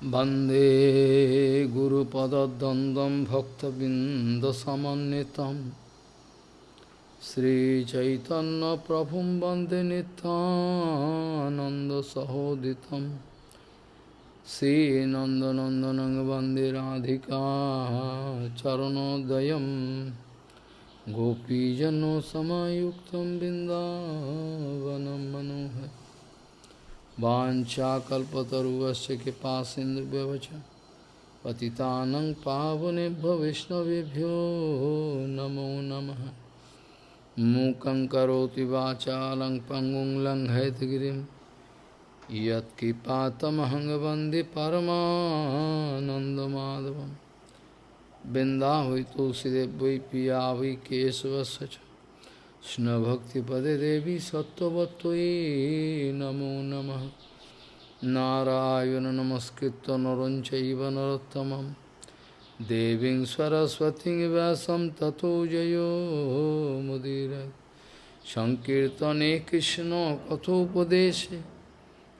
Bande Guru Padadandam Bhaktabindasamanitam Sri Chaitanya Prabhum Bande Nitananda Sahoditam Sri Nandanandanang Bande Radhika Charanodayam. Gopijano Samayuktam Bindavanam Manohar. वाचाकल्पतरुश्च कृपा सिंधुव्यवच पति पावने वैष्णवेभ्यो नमो नमः। मूकं करोति वाचा लंग पंगुं लंघयतगिरिं यत्किपातमहं बिन्दा हुई तुलसीदेव वै पिया केशवश केशवश्च কৃষ্ণভক্তিপদে দেবী সত্যবত্তই নমো নম। নারায়ণ নমস্কৃত নরঞ্চব নরোত্তম দেবী সরস্বতী ব্যাসম ততো জয়োমুদীর সংকীর্তনে কৃষ্ণ কথোপদেশে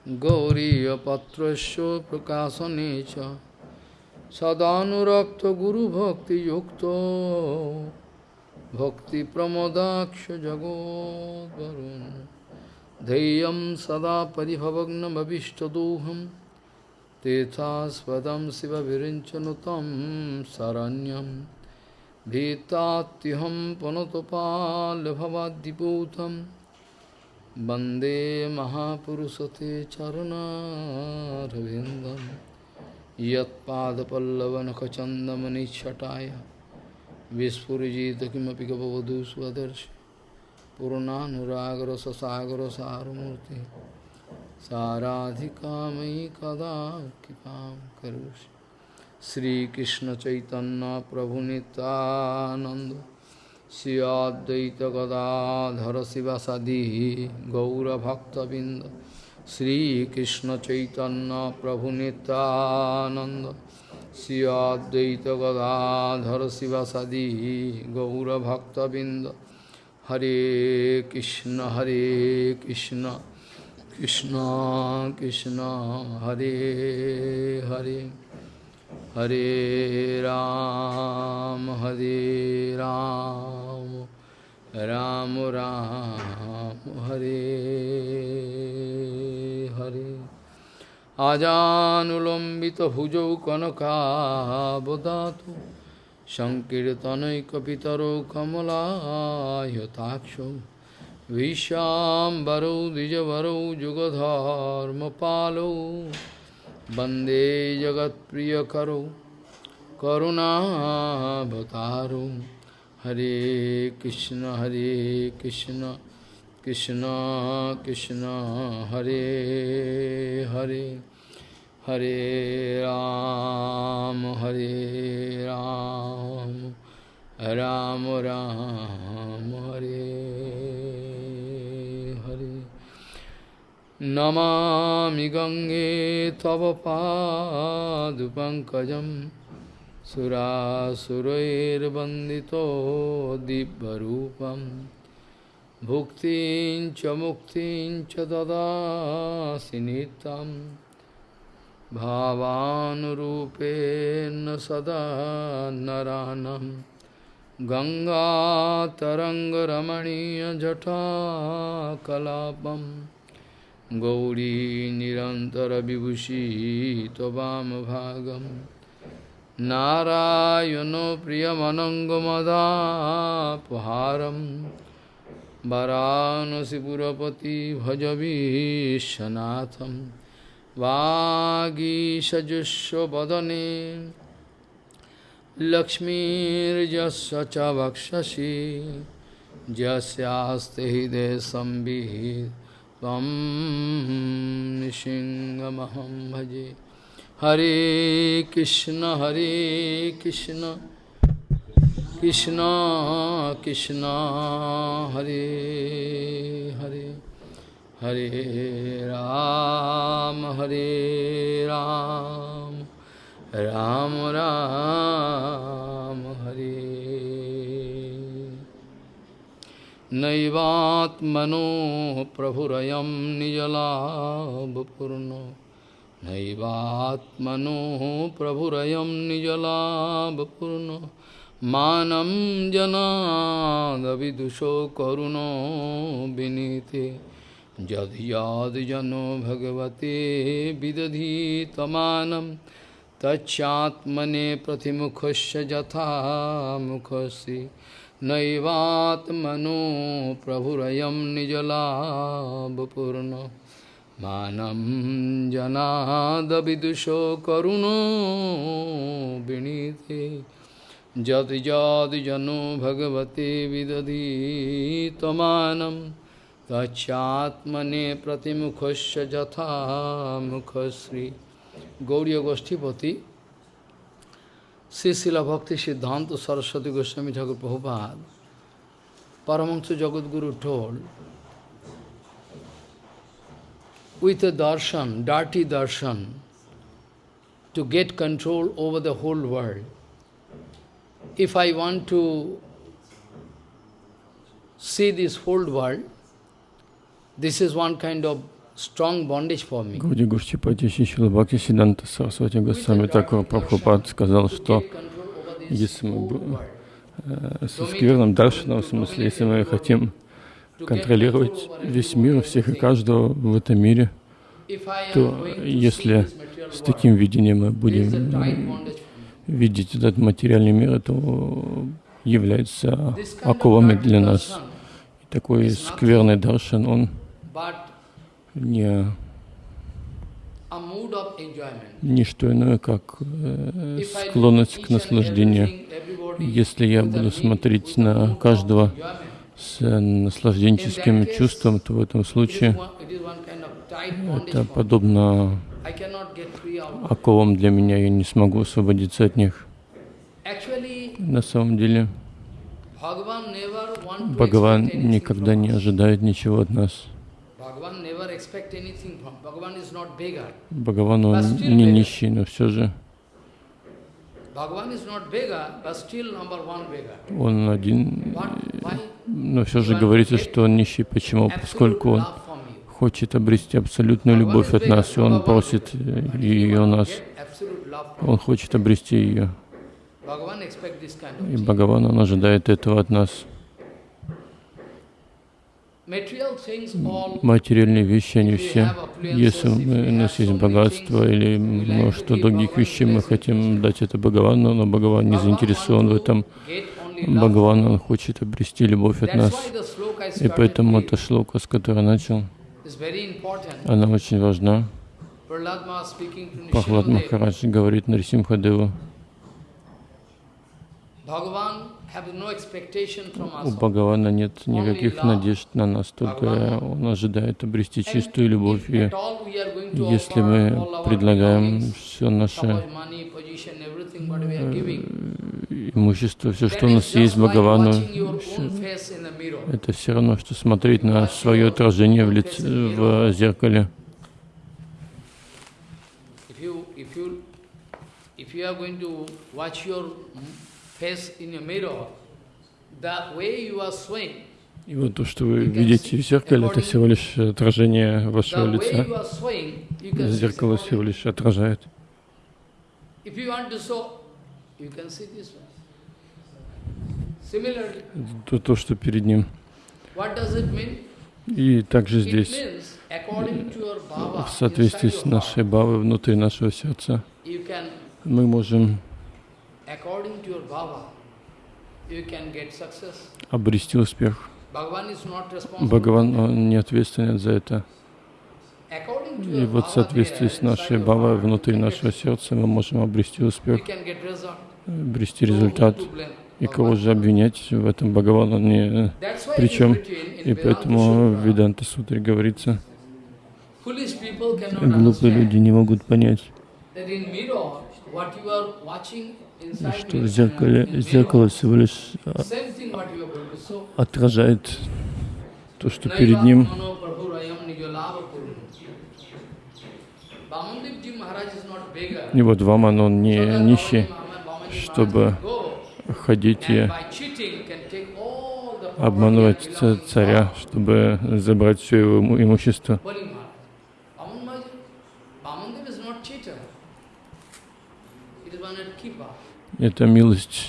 গৌরীপত্র প্রকাশনে সদানুরক্ত গুরুভক্তিযুক্ত भक्तिप्रमोदाक्ष जगोद्वरुन् धैर्यं सदा परिभवग्नमभिष्टदोहं तेथास्पदं शिवविरिञ्चनुतं शरण्यं भीतात्यहं पुनतपाल्भवाद्दिपूतं वन्दे महापुरुषते चरणारविन्दं यत्पादपल्लवनखचन्दमनिच्छटाय विस्फुजित किमपि गपवधू स्वदर्श पूर्णानुरागर ससागर सारमूर्ति साराधिका मयि कदा कृपा करोषि श्रीकृष्ण चैतन्य प्रभु नित्यानंद श्रियाद्वैत गदाधर शिवसदी गौरभक्तबिंद श्रीकृष्ण चैतन्य प्रभु नित्यानंद श्रियाद्वैत गदाधर शिवसदी गौरभक्तबिंद हरे कृष्ण हरे कृष्ण कृष्ण कृष्ण, हरे हरे। हरे राम हरे राम राम राम, हरे हरे। আজানুলম্বিত ভুজৌ কনকাবদাতু সংকীর্তনৈকপিতর কমলায়তাক্ষ বিশ্বাম্বরৌ দ্বিজবরৌ যুগধর্মপালৌ বন্দে জগৎপ্রিয়করৌ করুণাভতারৌ হরে কৃষ্ণ হরে কৃষ্ণ কৃষ্ণ কৃষ্ণ হরে Hare Hare Ram, Hare Ram, Ram Ram, Hare Hare. Namami Gange Tava Padupankajam Surasurair Bandito Dibbarupam Bhuktin Chamuktin Chadada Sinitam भावानुरूपेण सदा नरानं। गङ्गातरङ्गरमणीयजटाकलापं। गौरी निरन्तरविभूषी त्ववामभागं नारायणो प्रियमनङ्गमदापहारं। वरानसिपुरपति भजवीशनाथम्। वागीषजुष्वदने लक्ष्मीर्यस्य च वक्षसि। हृदय संवित् त्वं सिंहमहं भजे। हरे कृष्ण हरे कृष्ण। कृष्ण कृष्ण, हरे हरे। हरे राम हरे राम राम राम हरे नैवात्मनो प्रभुरयं निजलाभपूर्णो नैवात्मनो प्रभुरयं निजलाभपूर्णो मानं जनादविदुषो करुणो विनीते यद्याद्जनो भगवते विदधि विदधीतमानं तच्चात्मने प्रतिमुखस्य यथा मुखस्य नैवात्मनो प्रभुरयं निजलाभपूर्णो। मानं जनादविदुषो करुणो जति जनो भगवते Tachatmane pratimukhasya jatha mukhasri Gauriya Goshtipati Sisila Bhakti Siddhanta Saraswati Goswami Thakur Prabhupada Paramahansa Jagat Guru told with a darshan, dirty darshan to get control over the whole world. If I want to see this whole world, this is one kind of strong bondage for me. Гауди Гушчипати Шишила Бхакти Сиданта Сарасвати Госвами Такур Прабхупад сказал, что если мы э, со скверным даршином, в смысле, если мы хотим контролировать весь мир, всех и каждого в этом мире, то если с таким видением мы будем видеть этот материальный мир, это является оковами для нас. И такой скверный даршан, он не не что иное, как э, склонность к наслаждению. Если я буду смотреть на каждого с наслажденческим чувством, то в этом случае это подобно оковам для меня, я не смогу освободиться от них. На самом деле, Бхагаван никогда не ожидает ничего от нас. Бхагаван, он не нищий, но все же он один, но все же говорится, что он нищий. Почему? Поскольку он хочет обрести абсолютную любовь от нас, и он просит ее у нас. Он хочет обрести ее. И Бхагаван, он ожидает этого от нас. Материальные вещи, они все, если у нас есть богатство или множество других вещей, мы хотим дать это Бхагавану, но Бхагаван не заинтересован в этом. Бхагаван, он хочет обрести любовь от нас. И поэтому эта шлока, с которой начал, она очень важна. Пахлад Махарадж говорит Нарисимхадеву, у Бхагавана нет никаких надежд на нас, только Он ожидает обрести чистую любовь. И если мы предлагаем все наше э, имущество, все, что у нас есть Бхагавану, это все равно, что смотреть на свое отражение в, лице, в зеркале. If you are going to watch your и вот то, что вы видите в зеркале, это всего лишь отражение вашего лица. Зеркало всего лишь отражает. То, то, что перед ним. И также здесь, в соответствии с нашей бавой внутри нашего сердца, мы можем обрести успех. Бхагаван не ответственен за это. И вот в соответствии с нашей бавой внутри нашего сердца мы можем обрести успех, обрести результат. И кого же обвинять в этом Бхагаван, он не причем. И поэтому в Веданта Сутре говорится, глупые люди не могут понять, что в зеркале, зеркало всего лишь а, отражает то, что перед ним. И вот Ваман, он не нищий, чтобы ходить и обманывать царя, чтобы забрать все его имущество. Это милость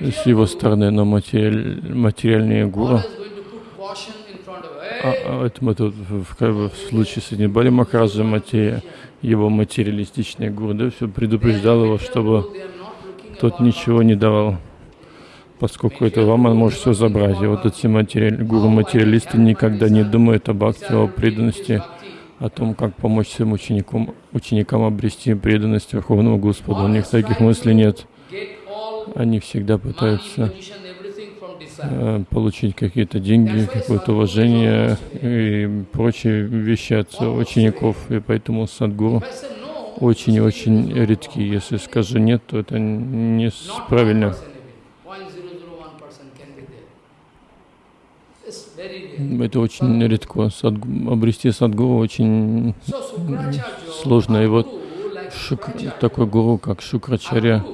с его стороны, но материаль, материальные гуру, а, а это мы тут в, в, в случае с Бали Махараджа, матери, его материалистичные гуру, все предупреждал его, чтобы тот ничего не давал, поскольку это ваман может все забрать. И вот эти материаль, гуру-материалисты никогда не думают об акте, о преданности, о том, как помочь своим ученикам, ученикам обрести преданность Верховному Господу. У них таких мыслей нет. Они всегда пытаются э, получить какие-то деньги, какое-то уважение и прочие вещи от учеников. И поэтому садгуру очень и очень редки. Если скажу нет, то это не правильно. Это очень редко. Садгу, обрести садгуру очень сложно. И вот шук, такой гуру, как Шукрачаря,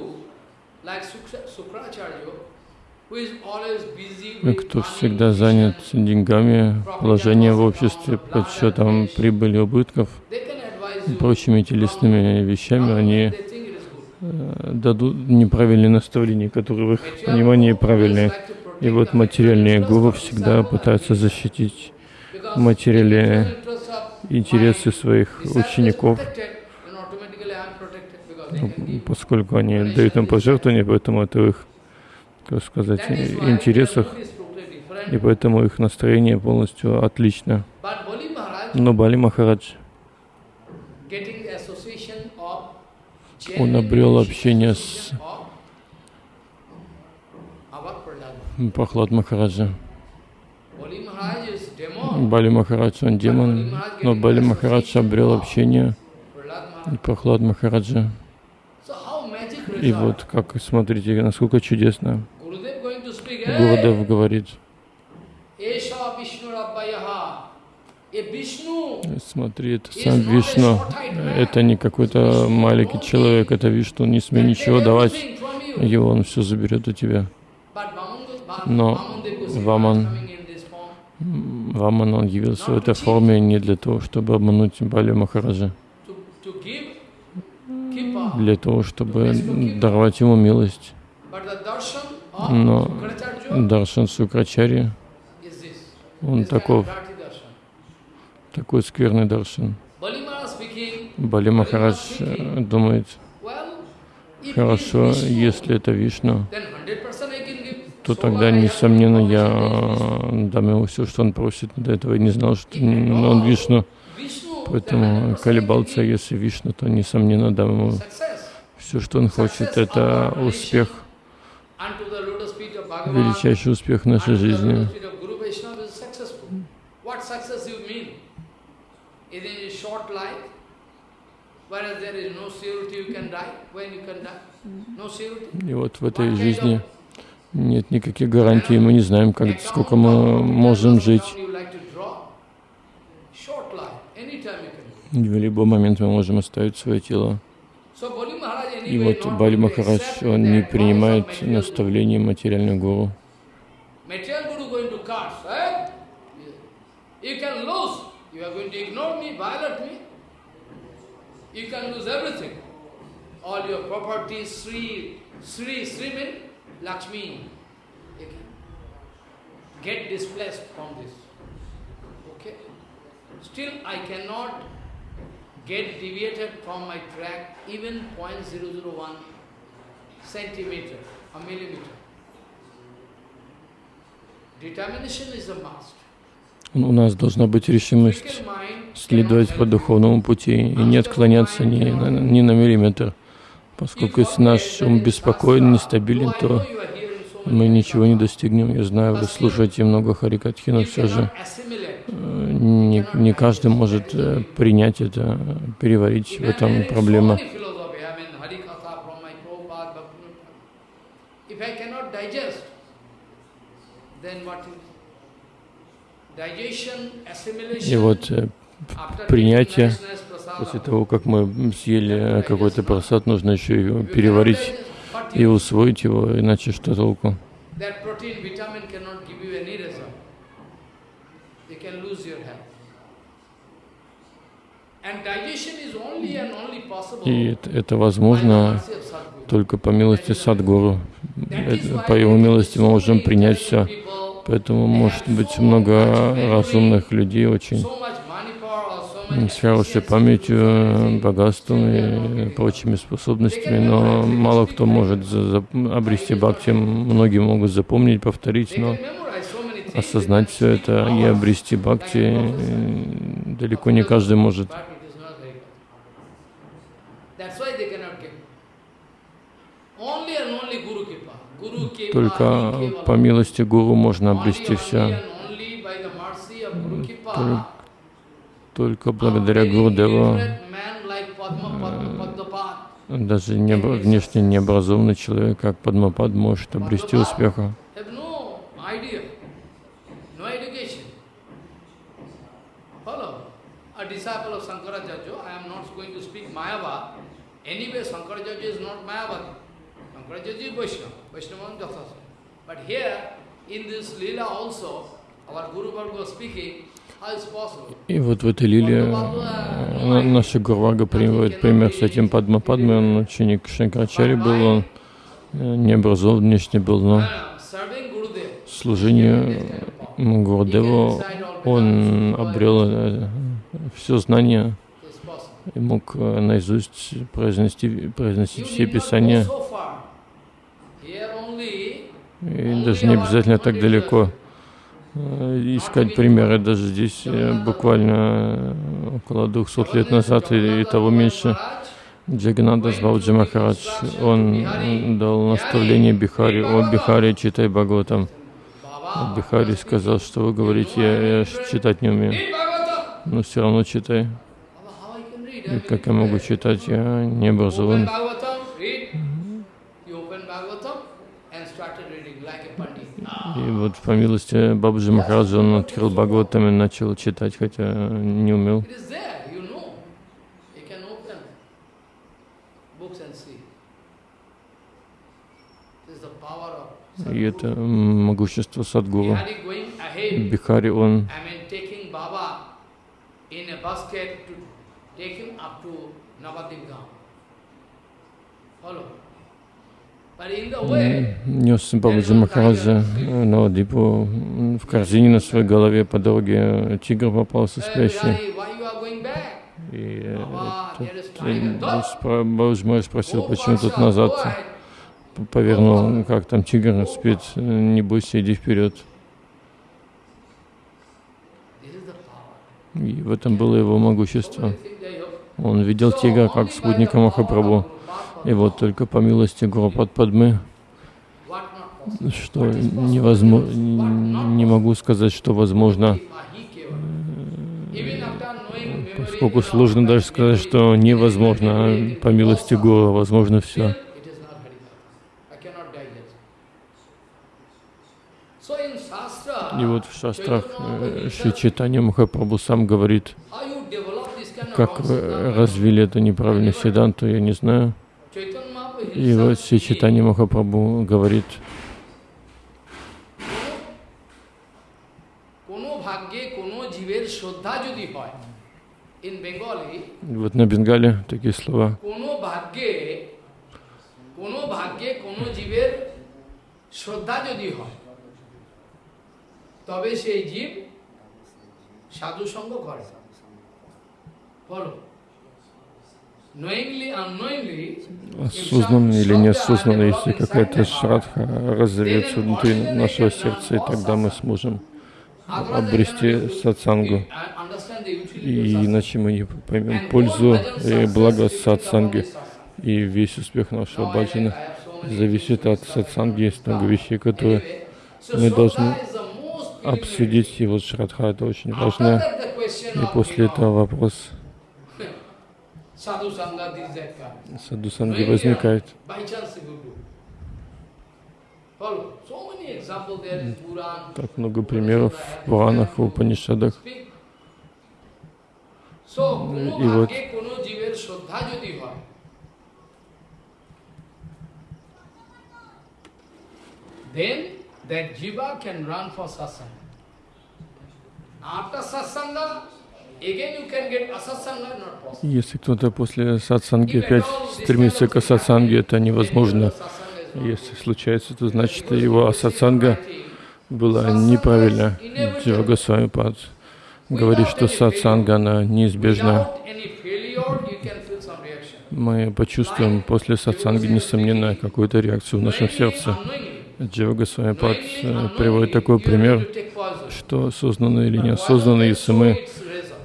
кто всегда занят деньгами, положением в обществе, подсчетом прибыли, убытков, прочими телесными вещами, они э, дадут неправильные наставления, которые в их понимании правильные. И вот материальные гуру всегда пытаются защитить материальные интересы своих учеников, поскольку они дают им пожертвования, поэтому это их, как сказать, интересах, и поэтому их настроение полностью отлично. Но Бали Махарадж, он обрел общение с Прохлад Махараджа. Бали Махарадж, он демон, но Бали Махарадж обрел общение Прохлад Махараджа. И вот как, смотрите, насколько чудесно. Гурудев говорит, Смотри, это сам Вишну. Это не какой-то маленький человек, это Вишну. Не смей ничего давать. Его он все заберет у тебя. Но Ваман, Ваман, он явился в этой форме не для того, чтобы обмануть Бали Махараджа, для того, чтобы даровать ему милость. Но Даршан Сукрачари, он таков, такой скверный Даршан. Бали Махарадж э, думает, хорошо, если это Вишну, то тогда, несомненно, я дам ему все, что он просит. До этого я не знал, что он Вишну. Поэтому колебался, если Вишну, то, несомненно, дам ему все, что он хочет. Это успех, величайший успех нашей жизни. И вот в этой жизни нет никаких гарантий, мы не знаем, как, сколько мы можем жить. В любой момент мы можем оставить свое тело. И вот Бали Махарадж, он не принимает наставления материальных гуру. Get displaced from this. Okay? Still I cannot get deviated from my track even 0.001 centimeter, a millimeter. Determination is a must. У нас должна быть решимость следовать по духовному пути и не отклоняться ни на, ни на миллиметр. Поскольку если наш ум беспокоен, нестабилен, то мы ничего не достигнем. Я знаю, вы слушаете много Харикатхи, но все же э, не, не каждый может э, принять это, переварить. В этом проблема. И вот э, принятие После того, как мы съели какой-то просад, нужно еще переварить и усвоить его, иначе что толку? И это, возможно только по милости Садгуру. Это- По его милости мы можем принять все. Поэтому может быть много разумных людей очень хорошей памятью, богатством и прочими способностями, но мало кто может обрести бхакти. Многие могут запомнить, повторить, но осознать все это и обрести бхакти э, далеко не каждый может. Только по милости Гуру можно обрести все. Только благодаря Padmapad даже необра- внешне необразованный человек, как Падмапад, может обрести успеха. Anyway, is not is Vaishnava, Vaishnava. But here, in this Leela also, our Guru Bhargava speaking? И вот в этой лиле э, на- наша Гурвага приводит пример с этим Падмападмой. Он ученик Шанкарачари был, он э, не образован внешне был, но м, Гурдеву он обрел все знания и мог э, наизусть произнести, произносить все писания. И даже не обязательно так далеко э, искать примеры. Даже здесь э, буквально э, около 200 лет назад и того меньше Джаганадас Бабджи Махарадж, он дал наставление Бихари, о Бихари, читай Бхагаватам. Бихари сказал, что вы говорите, я, я читать не умею, но все равно читай. И как я могу читать, я не образован. Bhagavatam, read. You open Bhagavatam and started reading like a pandit. И вот по милости Бабджи Махараджа он открыл Бхагаватам и начал читать, хотя не умел. И это могущество Садгуру. Бихари, он take him up to Navadip. Follow. But in the way, нес Бабаджи Махараджа э, на Ладипу м, в корзине на своей голове по дороге. Тигр попался hey, спящий. И э, is э, Бабаджи Махарадж спросил, почему тут назад повернул, Ну, как там тигр спит, э, не бойся, иди вперед. И в этом было его могущество. Он видел тигра как спутника Махапрабху. И вот только по милости Гурупад Падмы, что невозможно, не могу сказать, что возможно, memory, поскольку сложно даже сказать, что невозможно, а по милости Гуру возможно все. И вот в шастрах э, Шри Чайтанья Махапрабху сам говорит, как siddhanta? развили это неправильное седанту, я не знаю. Chaitanya Mahaprabhu И вот himself Шри said, Чайтанья Махапрабху говорит, কোনো ভাগ্যে কোনো জীবের শ্রদ্ধা যদি হয় in Bengali вот на Бенгале такие слова, কোনো ভাগ্যে কোনো ভাগ্যে কোনো জীবের শ্রদ্ধা যদি হয় তবে সেই জীব সাধু সঙ্গ করে বলো knowingly unknowingly осознанно или неосознанно, если какая-то шрадха разовьется внутри нашего сердца, и тогда мы сможем обрести сатсангу. Utility И иначе мы не поймем пользу и благо сатсанги. И весь успех нашего баджана зависит от сатсанги. Есть много вещей, которые мы должны обсудить. И вот шрадха это очень важно. И после этого вопрос Саду санги возникает. Так много примеров в Пуранах, в Упанишадах. Ну, и вот then that jiva can run for satsanga. After satsanga, если кто-то после сатсанги опять стремится к асатсанге, это невозможно. Если случается, то значит его асатсанга была неправильна. Джива Госвами Пад говорит, что сатсанга, она неизбежна. Мы почувствуем после сатсанги, несомненно, какую-то реакцию в нашем сердце. unknowingly. Джива Госвами Пад Knowingly, э, приводит такой пример, что осознанно или неосознанно, если мы.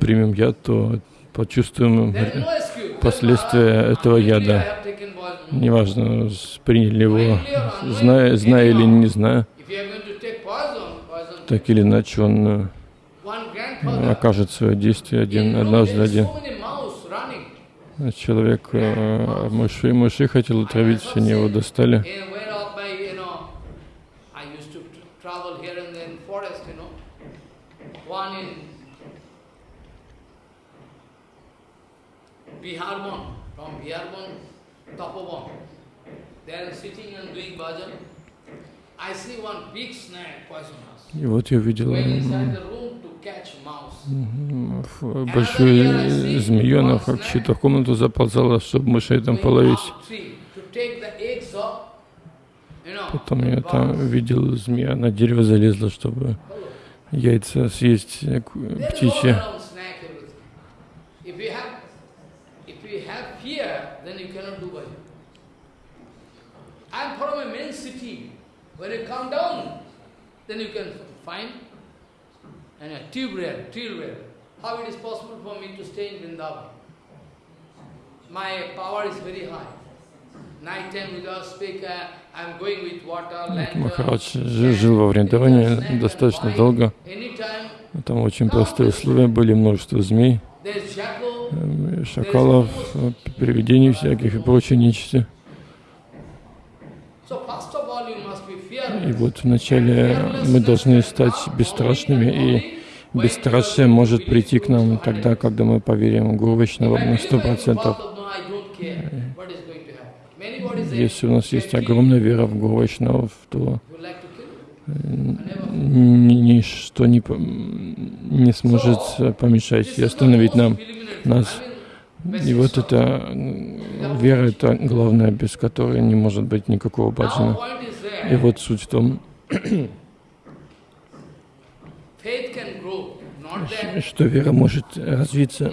Примем яд, то почувствуем последствия этого яда. Неважно, приняли его, зная, зная или не зная, так или иначе он э, окажет свое действие один, однажды один. Человек э, мыши, мыши хотел отравить, они его достали. In where of my, you know, I used to t- travel here and there in forest, you know. One in Biharbon, from Biharbon, Tapobon. They are sitting and doing bhajan. I see one big snake poisonous. И вот я видел большую змею, она в чью-то комнату заползала, чтобы мышей там половить. Потом я там видел змея, на дерево залезла, чтобы яйца съесть э, ку- There's all птичьи. around snack everything. If you have, if you have fear, then you cannot do bhajan. I'm from a main city. When you come down, then you can find and a tube rail, tube rail. How it is possible for me to stay in Vrindavan? My power is very high. Night time without speaker, I'm going with water, lantern. Махарадж жи- жил во Вриндаване достаточно долго. Там очень простые условия были, множество змей, эм, шакалов, э, привидений всяких и прочей нечисти. So first of all, you must be И вот вначале мы должны стать бесстрашными, и бесстрашие может прийти к нам тогда, когда мы поверим Гуру Вайшнава на сто процентов. Если у нас есть огромная вера в Гуру Вайшнавов, то ни- ничто не, не сможет э, помешать и остановить нам, нас. И вот эта м, вера, это главное, без которой не может быть никакого баджана. И вот суть в том, что вера может развиться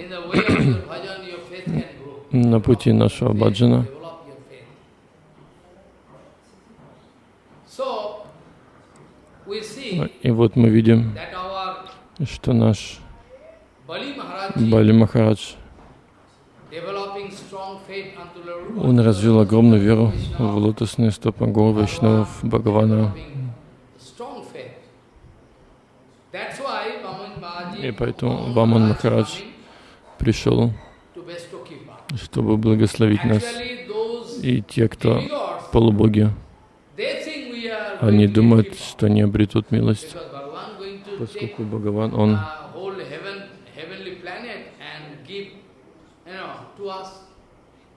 на пути нашего баджана. И вот мы видим, что наш Бали Махарадж, он развил огромную веру в лотосные стопы Гуру Вайшнавов, Бхагавана. И поэтому Ваман Махарадж пришел, чтобы благословить нас. И те, кто полубоги, они думают, что не обретут милость, поскольку Бхагаван, он uh, whole heaven, heavenly planet and give, you know, to us.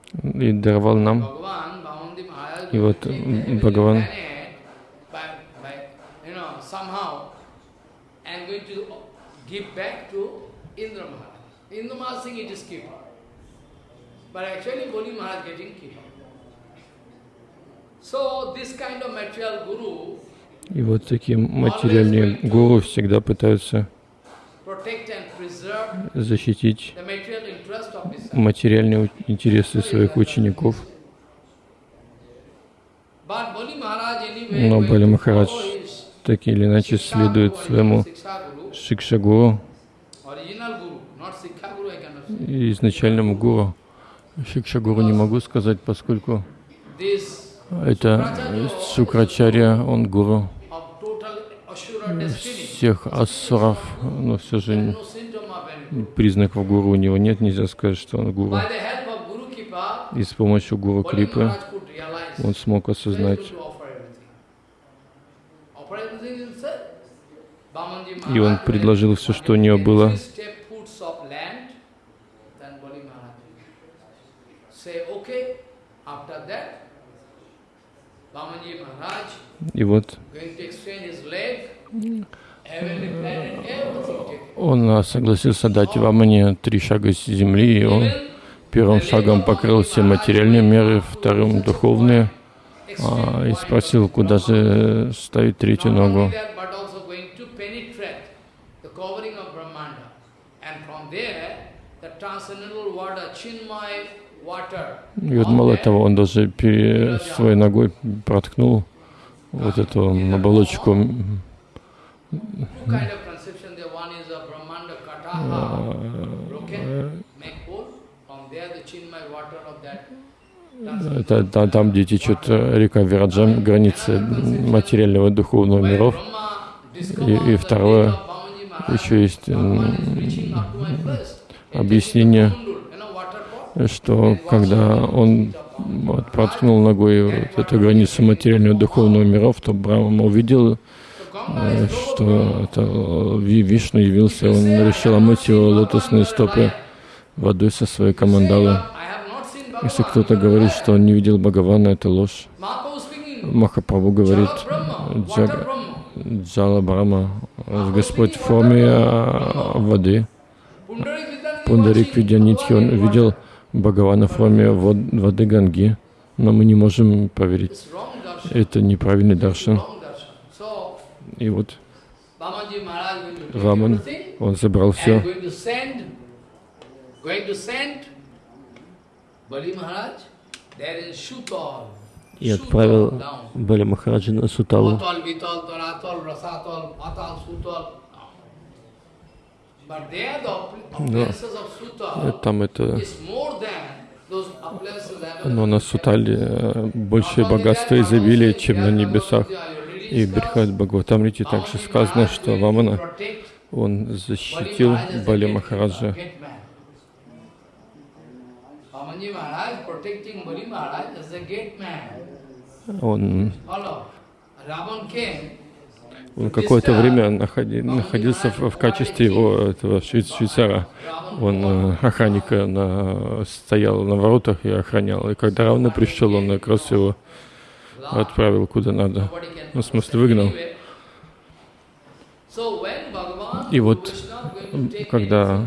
и даровал нам. Bhagavan, Bhavandi Maharaj, И will вот take the heavenly Бхагаван planet by, by, you know, somehow, and going to give back to Indra Maharaj. But actually, Boli Maharaj getting. So, this kind of material guru И вот такие материальные гуру всегда пытаются защитить материальные интересы своих учеников. Но Бали Махарадж так или иначе следует своему Шикшагуру, изначальному гуру. Шикшагуру не могу сказать, поскольку это Шукрачарья, он гуру всех ассуров, но все же признаков гуру у него нет, нельзя сказать, что он гуру. И с помощью гуру Крипы он смог осознать И он предложил все, что у него было. И вот Он согласился дать Вамане три шага с земли, и он первым шагом покрыл все материальные меры, вторым духовные, а, и спросил, куда же ставить третью ногу. И вот мало того, он даже своей ногой проткнул вот эту оболочку Это та- там, где течет э, река Вираджа, границы материального и духовного миров. И- и второе, Еще есть объяснение, что когда он проткнул ногой вот эту границу материального и духовного миров, то Брахма увидел, что это э, Ви- Вишну явился, он решил омыть его лотосные стопы водой со своей командалы. Если кто-то говорит, что он не видел Бхагавана, это ложь. Махапрабху говорит, Джага, Джала Брахма, Господь в форме а, воды. Пундарик Видянитхи, он видел Бхагавана в форме вод- воды Ганги, но мы не можем поверить. Это неправильный даршан. И вот Ваман, он забрал все. И отправил. Бали Махараджа на Суталу. Э, Sutal Там это, но на Сутале э, большее богатство и изобилие, чем на небесах. И Брихат Бхагаватамрите также сказано, что Вамана, он защитил Бали Махараджа. Он, он какое-то время находи- находился в, в качестве его этого швей- швейцара. Он э, охранника на, стоял на воротах и охранял. И когда Равна пришел, он как раз его отправил куда надо. Ну, в смысле, выгнал. И вот, когда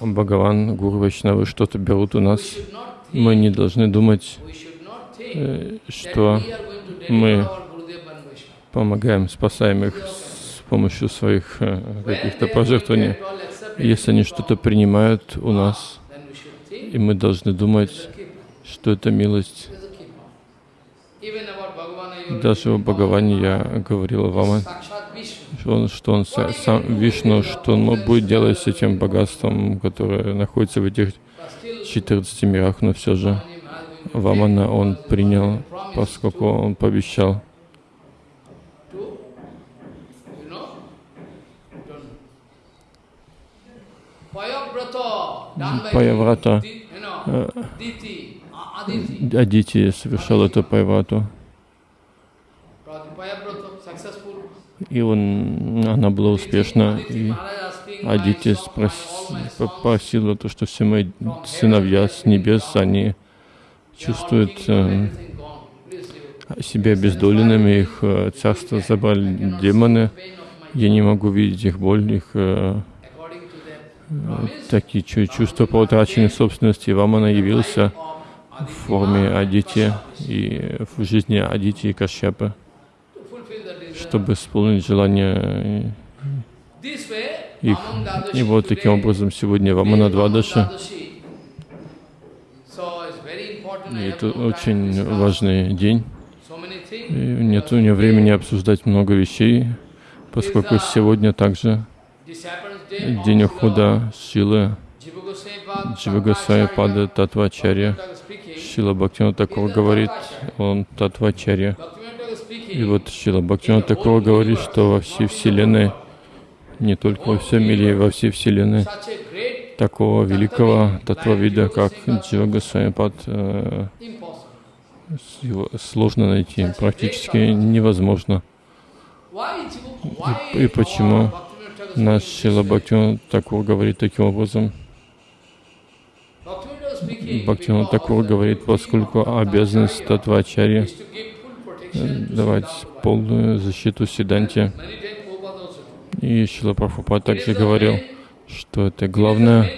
Бхагаван, Гуру Вайшнавы что-то берут у нас, мы не должны думать, э, что мы помогаем, спасаем их с помощью своих э, каких-то пожертвований. Если они что-то принимают у нас, и мы должны думать, что это милость. Даже Бхагаване я говорил вам, что он, что он са- сам Вишну, что он будет делать с этим богатством, которое находится в этих But still, 14 мирах, но все же Вамана он принял, поскольку он пообещал. Паяврата, Aditi. Адити совершал эту Пайврату, и он, она была успешна, и Адити попросила то, что все мои сыновья с небес, они чувствуют э, себя бездоленными, их э, царство забрали демоны. Я не могу видеть их боль, их э, такие чу- чувства по утраченной собственности. Вам она явился в форме Адити и в жизни Адити и Кашьяпы, to fulfill the desire. Чтобы исполнить желание way, их. И вот таким образом сегодня Вамана Двадаши, и это очень важный день. И нет у меня времени обсуждать много вещей, поскольку сегодня также день ухода Шилы Дживагасая Пада Татвачарья. Шила Бхактина такого говорит, он Татвачарья. И вот Шила Бхактина такого говорит, что во всей Вселенной, не только во всем мире, во всей Вселенной, такого великого татвавида, как Дживагасая Пад, э, его сложно найти, практически невозможно. Why и почему Наш Шила? Бхактина такого говорит таким образом. Бхактина такого говорит, поскольку обязанность Tattvacharya давать полную защиту Сиданте. И Шила Прабхупад также говорил, что это главная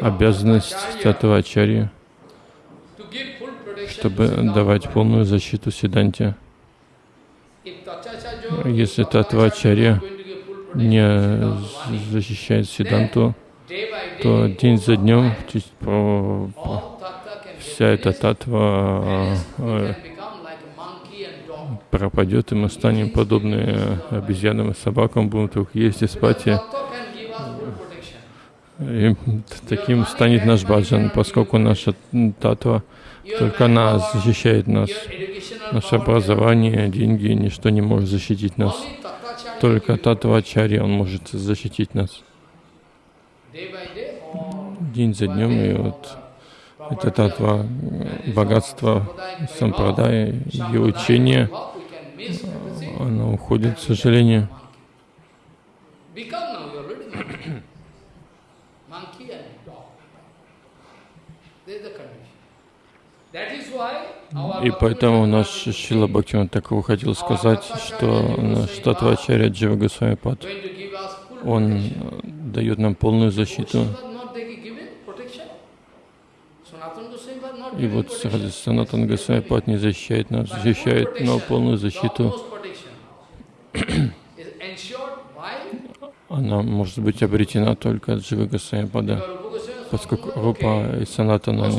обязанность Татвачарьи, чтобы давать полную защиту Сиданте. Если Татвачарья не защищает Сиданту, то день за днем вся эта татва э, пропадет, и мы станем подобны обезьянам и собакам, будем только есть и спать. И, и таким станет наш баджан, поскольку наша татва только нас защищает нас. Наше образование, деньги, ничто не может защитить нас. Только татва ачарья, он может защитить нас. День за днем, и вот это татва богатство сампрадая, ее учение, оно уходит, к сожалению. И поэтому наш Шила Бхактиван Такова хотел сказать, что наш Татвачаря Джива Госвамипад, он дает нам полную защиту. И вот Санатан Госвамипад не защищает нас, защищает, но полную защиту она может быть обретена только от Дживы Госвамипада, поскольку Рупа и Санатана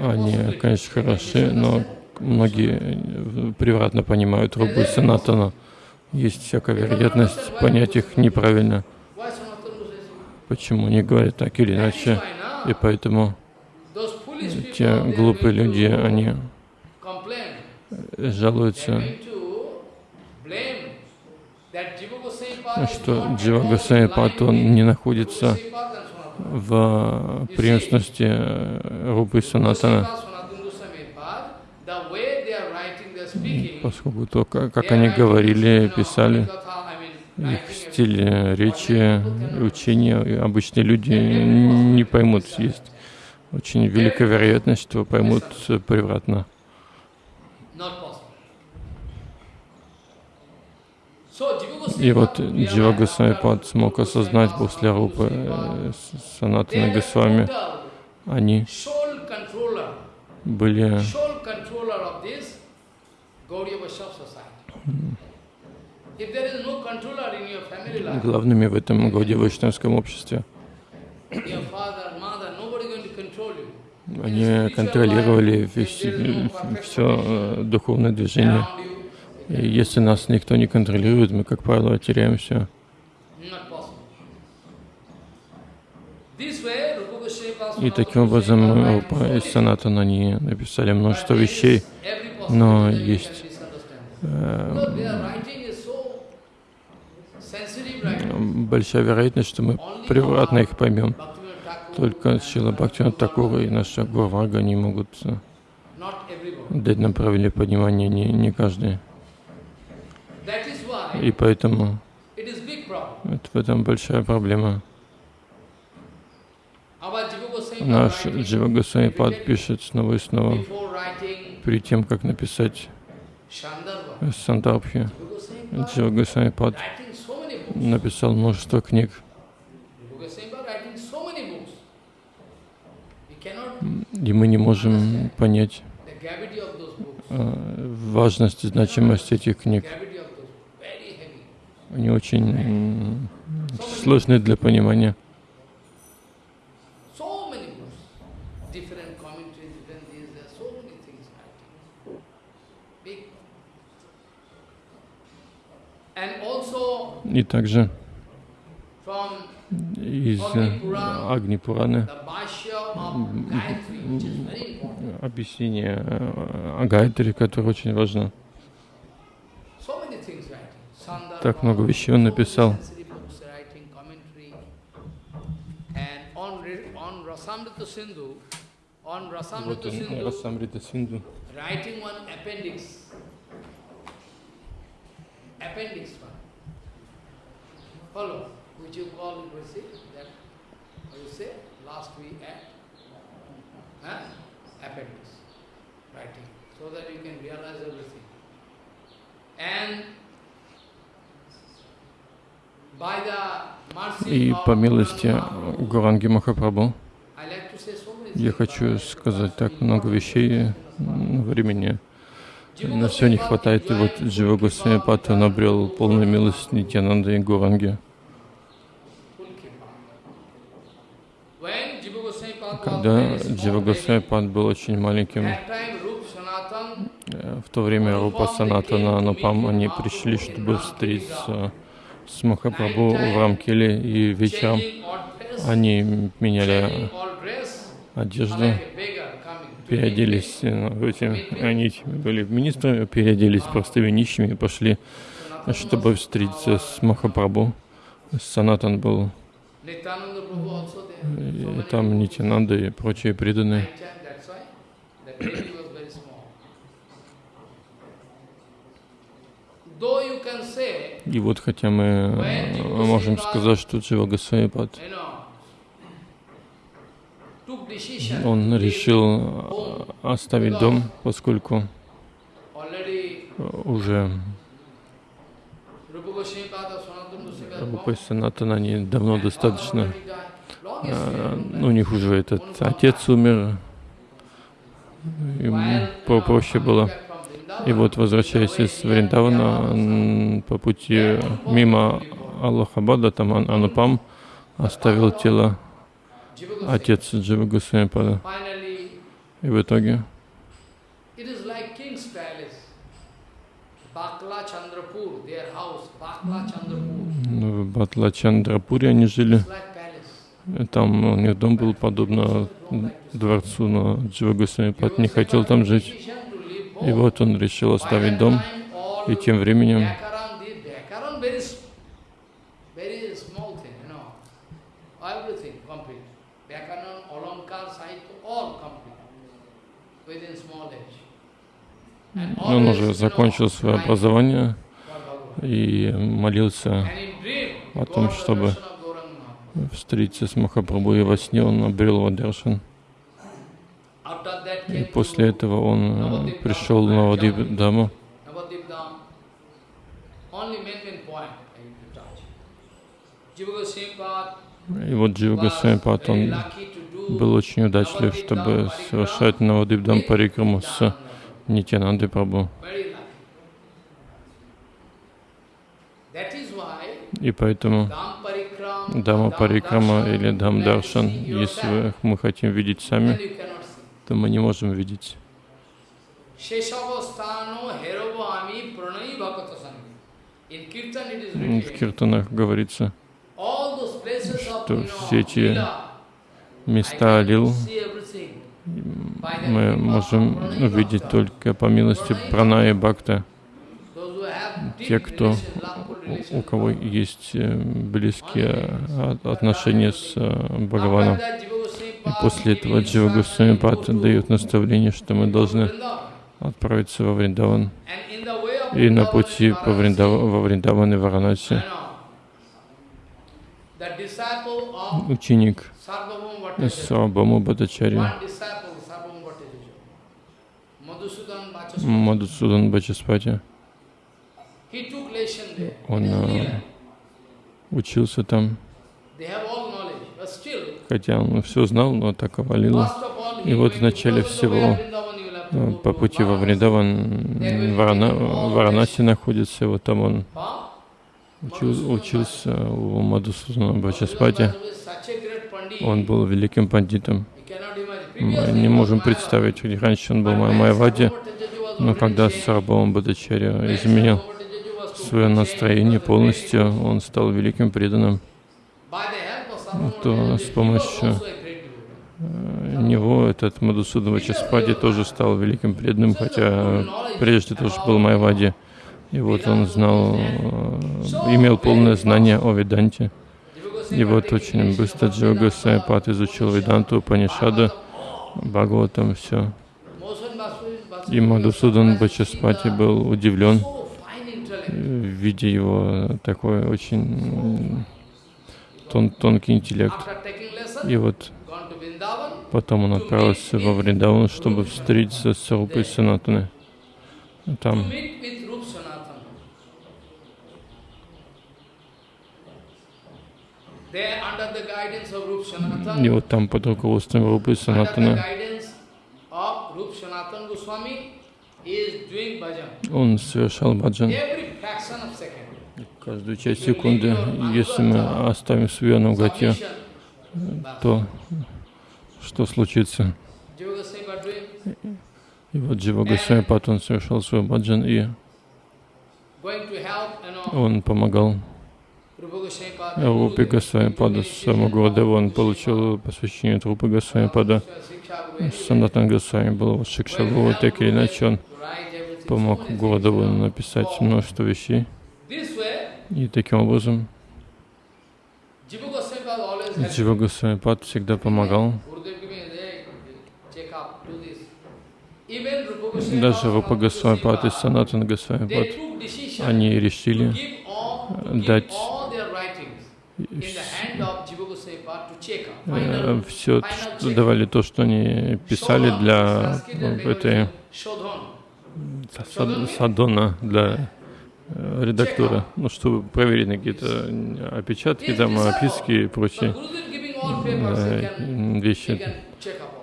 они, конечно, хороши, но многие превратно понимают Рубу и Санатана. Есть всякая вероятность понять их неправильно. Почему они говорят так или иначе. И поэтому те глупые люди, они жалуются, что Джива Госвами он не находится в преемственности Рупы Санатана, поскольку то, как они говорили, писали, их стиль речи, учения, обычные люди не поймут. Есть очень великая вероятность, что поймут превратно. И вот Джива Госвами смог осознать после Рупы э, Санатана Госвами, они были главными в этом Гауди Вайшнавском обществе. Они контролировали все, все э, духовное движение. И если нас никто не контролирует, мы, как правило, теряемся. И таким образом Рупа и Санатан, они написали множество вещей, но есть э, большая вероятность, что мы превратно их поймем. Только Шила Бхактивинат Такура и наша Гурвага не могут э, дать нам правильное понимание, не, не каждый. И поэтому это в этом большая проблема. Наш Джива Госвами пишет снова и снова, перед тем, как написать Сандарбхи, Джива Госвами написал множество книг. И мы не можем понять э, важность и значимость этих книг. Они очень сложны для понимания. И также из Агни Пураны объяснение о Гайтри, которое очень важно. Так много вещей он написал. Вот он, Расамрита Синду. Appendix one. Follow, which you call, you see, that, you say, last week at, huh? appendix, writing, so that you can realize everything. And by the mercy И по милости Гуранги Махапрабху я хочу сказать так много вещей, времени на все не хватает. И вот Джива Госвами Пат, он обрел полную милость Нитянанда и Гуранги. Когда Джива Пат был очень маленьким, э, в то время Рупа Санатана Анупам, они пришли, чтобы встретиться с Махапрабху в Рамкеле, и вечером они меняли одежду, переоделись, э, эти, они были министрами, переоделись простыми нищими и пошли, чтобы встретиться с Махапрабху. Санатан был, и там Нитянанда и прочие преданные. И вот хотя мы э, можем сказать, что Джива Госвамипад, you know, took decision он решил э, оставить дом, поскольку уже и Санатана, они давно достаточно, history. ну, у них уже этот отец умер, им по- проще было. И вот, возвращаясь из Вриндавана, по пути мимо Аллахабада, там Ан- Анупам оставил тело отец Джива. Finally, И в итоге ну, в Батлачандрапуре они жили. Там у них дом был подобно дворцу, но Джива Госвамипад не хотел там жить. И вот он решил оставить дом. И тем временем он уже закончил свое образование и молился о том, чтобы встретиться с Махапрабху, и во сне он обрел Вадаршан. И после этого он э, пришел на Вадип Даму. И вот Джива он был очень удачлив, чтобы совершать Навадип Дам Парикраму с Нитянандой Прабху. И поэтому Дама Парикрама или Дам Даршан, если мы хотим видеть сами, то мы не можем видеть. В киртанах говорится, что все эти места Лил. мы можем увидеть только по милости Прана и Бхакта. Те, кто, у кого есть э, близкие отношения с э, Бхагаваном. И после этого Джива Госвами Пат дает наставление, что мы должны отправиться во Вриндаван. И на пути по Вриндава, во Вриндаван и Варанаси ученик Сарабаму Бхаттачарьи Мадусудан Бачаспати, он учился там, хотя он все знал, но так овалило. И вот в начале всего э, по пути во Вриндаван, Варана, Варанаси находится, вот там он учил- учился у Мадусудана Бачаспати. Он был великим пандитом. Мы не можем представить, ведь раньше он был Май- Майавади, но когда Сарабхама Бхаттачарья изменил свое настроение полностью, он стал великим преданным, то с помощью э, него этот Мадусуда Вачаспади тоже стал великим преданным, хотя прежде тоже был Майавади. И вот он знал, э, имел полное знание о Веданте. И вот очень быстро Джива Госвами Пад изучил Веданту, Панишаду, Бхагаватам, все. И Мадусудан Бачаспати был удивлен, э, видя его такой очень м, тон, тонкий интеллект. И вот потом он отправился во Вриндаван, чтобы встретиться с Рупой Санатаной. Там There, under the guidance of Rup Sanatan, И вот там под руководством Рупы Санатана. он совершал баджан. Каждую часть секунды, если мы оставим свое наугате, Submission. то что случится? И вот Джива Госвами Пат, он совершал свой баджан, и он помогал Rupa Goswami Pad, Рупе Госвами Пада, своему Гурдеву, он получил посвящение от Рупы Госвами Пада. Санатан Госвами был вот Шикша Гуру, так или иначе он помог Гурдеву написать множество вещей. И таким образом. Джива Госвами Пад всегда помогал. Даже Рупа Госвами Пад и Санатан Госвами they Пад, took decision они решили дать все, что check. давали то, что они писали для э, этой Садона для э, редактора, ну, чтобы проверить на какие-то э, опечатки, там, описки и прочие э, вещи. Э,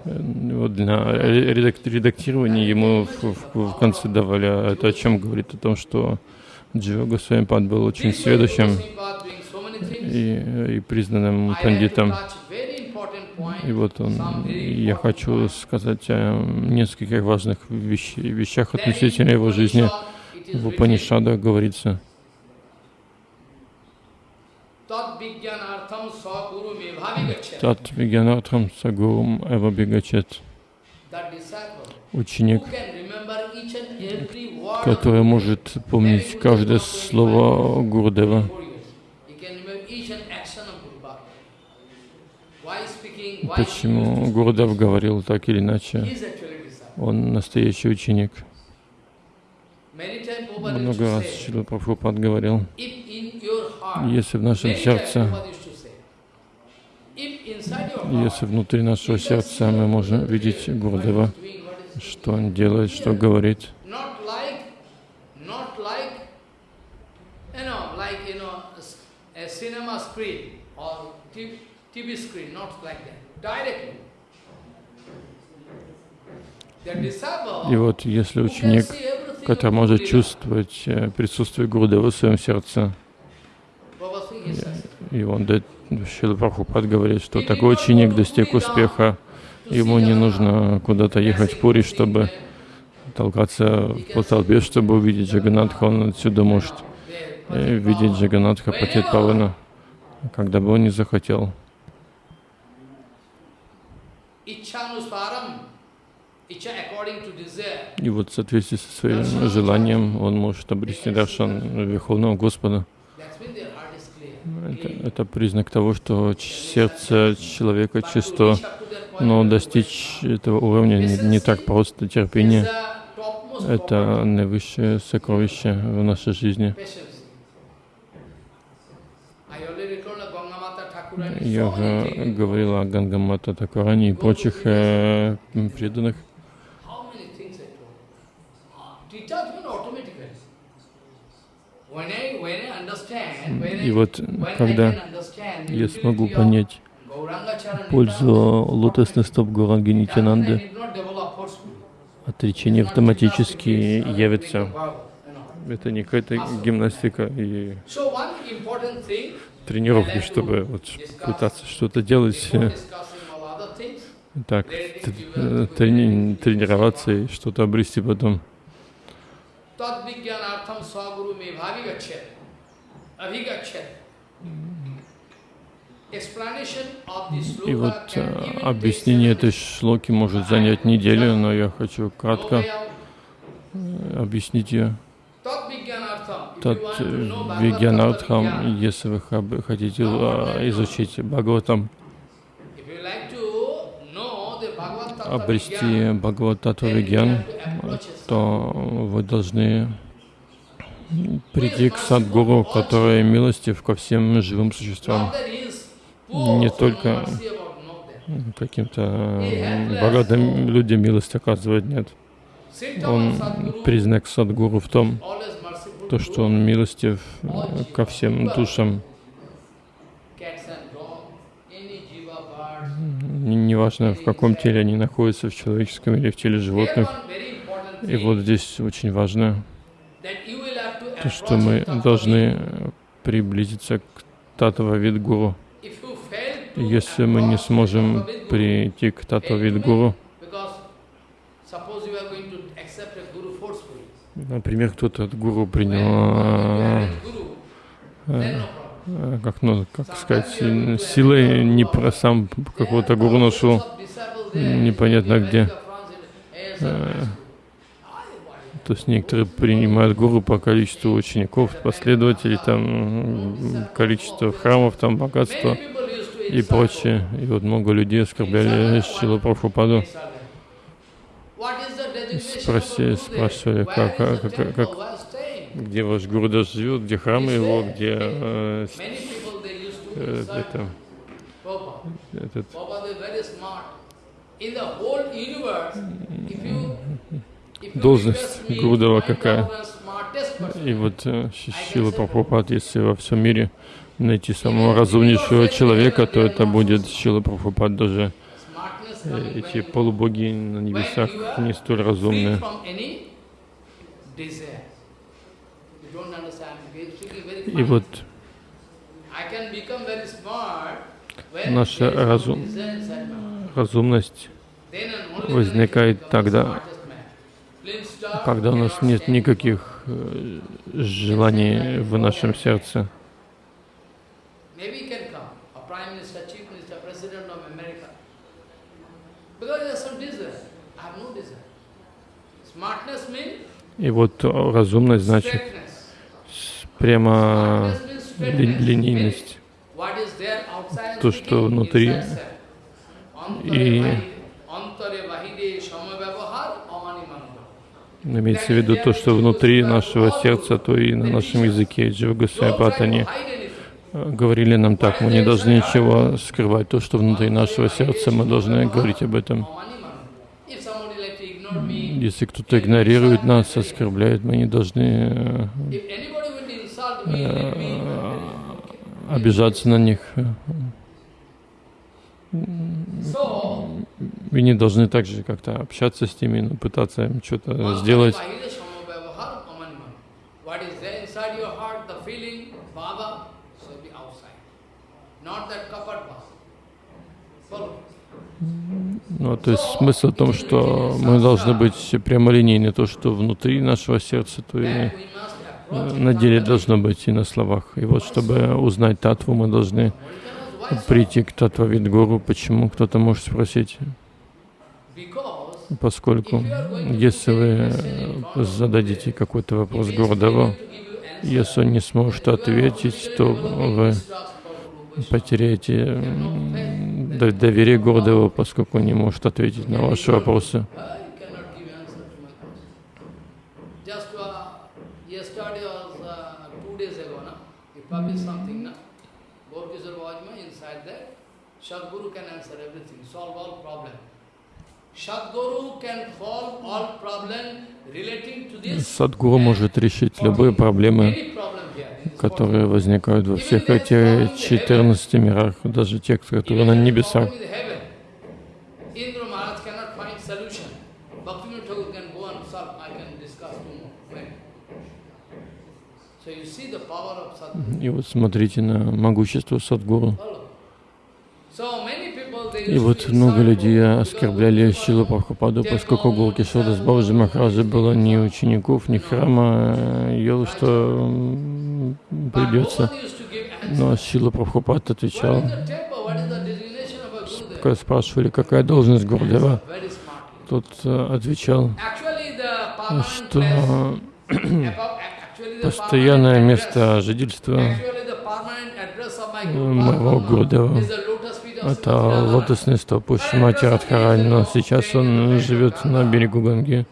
Вот для ре- редак- редактирования ему в, в- в конце давали, а это о чем говорит? О том, что Джива Госвами был очень This и, и признанным пандитом. И вот он, я хочу сказать о нескольких важных вещ- вещах относительно его жизни. В Упанишадах говорится. Тат Вигянатхам Сагурум Эва Бегачет, ученик, который может помнить каждое слово Гурдева, four years. He can remember each and action of Guru Bhakti. Why speaking, why почему Гурдев говорил так или иначе, он настоящий ученик. Много раз Шрила Прабхупад говорил, если в нашем сердце, если внутри нашего сердца мы можем видеть Гурдева, что он делает, что говорит, TV, screen, not like that, И вот если ученик, который может чувствовать э, присутствие Гурдева в своем сердце, и он, да, Шрила Прабхупад говорит, что такой ученик достиг успеха, ему не нужно куда-то ехать в Пури, чтобы толкаться по толпе, чтобы увидеть Джаганатха, он отсюда может э, видеть Джаганатха Патит Павана, когда бы он не захотел. И вот в соответствии со своим желанием он может обрести даршан Верховного Господа. Это, это признак того, что сердце человека чисто, но достичь этого уровня не, не так просто. Терпение это наивысшее сокровище в нашей жизни. patience. I already told Gangamata Thakurani Я so many уже things. говорил о Гангамата Такурани и прочих э, преданных. И вот когда я смогу понять пользу лотосных стоп Гуранги Нитянанды, отречение автоматически явится. Это не какая-то гимнастика и Тренировки, чтобы вот пытаться что-то делать, так, э, трени- тренироваться и что-то обрести потом. И вот э, объяснение этой шлоки может занять неделю, но я хочу кратко э, объяснить ее. Тат Bhagavad Вигьянартхам, Tattva если вы хотите э, изучить Бхагаватам, обрести Бхагаватату Вигьян, то вы должны прийти к Садгуру, который милостив ко всем живым существам, не только каким-то богатым людям милость оказывает, нет. Он признак Садгуру в том, то, что он милостив э, ко всем душам, неважно в каком теле они находятся, в человеческом или в теле животных. И вот здесь очень важно, то, что мы должны приблизиться к Татва Видгуру. Если мы не сможем прийти к Татва Видгуру, make- because suppose you are going to accept a guru forcefully, например, кто-то от гуру принял, а, э, э, как, ну, как сказать, сил- силой не про сам какого-то гуру нашел, непонятно где. Э, То есть некоторые принимают гуру по количеству учеников, последователей, там, количество храмов, там, богатство и прочее. И вот много людей оскорбляли Шила Прабхупаду. Спроси, спрашивали, как, как, как, как, где ваш Гурудаш живет, где храм его, где э, э, это, этот, Должность Гурудева какая? И вот э, Ши- Шила Прабхупад, если во всем мире найти самого разумнейшего человека, то это будет Шила Прабхупад даже эти полубоги на небесах не столь разумные. И вот наша разум, разумность возникает тогда, когда у нас нет никаких э, желаний в нашем сердце. Maybe he can come, a prime minister, chief minister, president of America. Because there's some desire. I have no desire. Smartness means И вот разумность значит прямо ли- линейность. То, что внутри. И-. Имеется в виду то, что внутри нашего сердца, то и на нашем языке Джива hide anything. э, говорили нам так, мы не должны ничего скрывать. То, что внутри нашего сердца, мы должны говорить об этом. Amani manava. If somebody like to ignore me, Если кто-то игнорирует нас, оскорбляет, мы не должны э, обижаться на них. Мы не должны также как-то общаться с ними, ну, пытаться им что-то сделать. Follow. Ну, то есть смысл в том, что мы должны быть прямолинейны. То, что внутри нашего сердца, то и на деле должно быть и на словах. И вот чтобы узнать татву, мы должны прийти к татва Видгуру. Почему? Кто-то может спросить. Поскольку если вы зададите какой-то вопрос Гурдеву, если он не сможет ответить, то вы потеряете до- доверие Гурдеву, поскольку не может ответить на ваши вопросы. Uh, uh. Садгуру может решить любые проблемы, которые возникают во всех этих 14 мирах, даже те, которые на небесах. И вот смотрите на могущество Садгуру. И вот много людей оскорбляли Шилу Прабхупаду, поскольку Гулкишода с Бабаджи Махараджа было ни учеников, ни храма, э, ел, что придется. Но Шила Прабхупад отвечал, спрашивали, какая должность Гурдева, тот э, отвечал, что постоянное место жительства э, моего Гурдева это лотосный стоп у Шимати Радхарани, но сейчас он живет на берегу Ганги,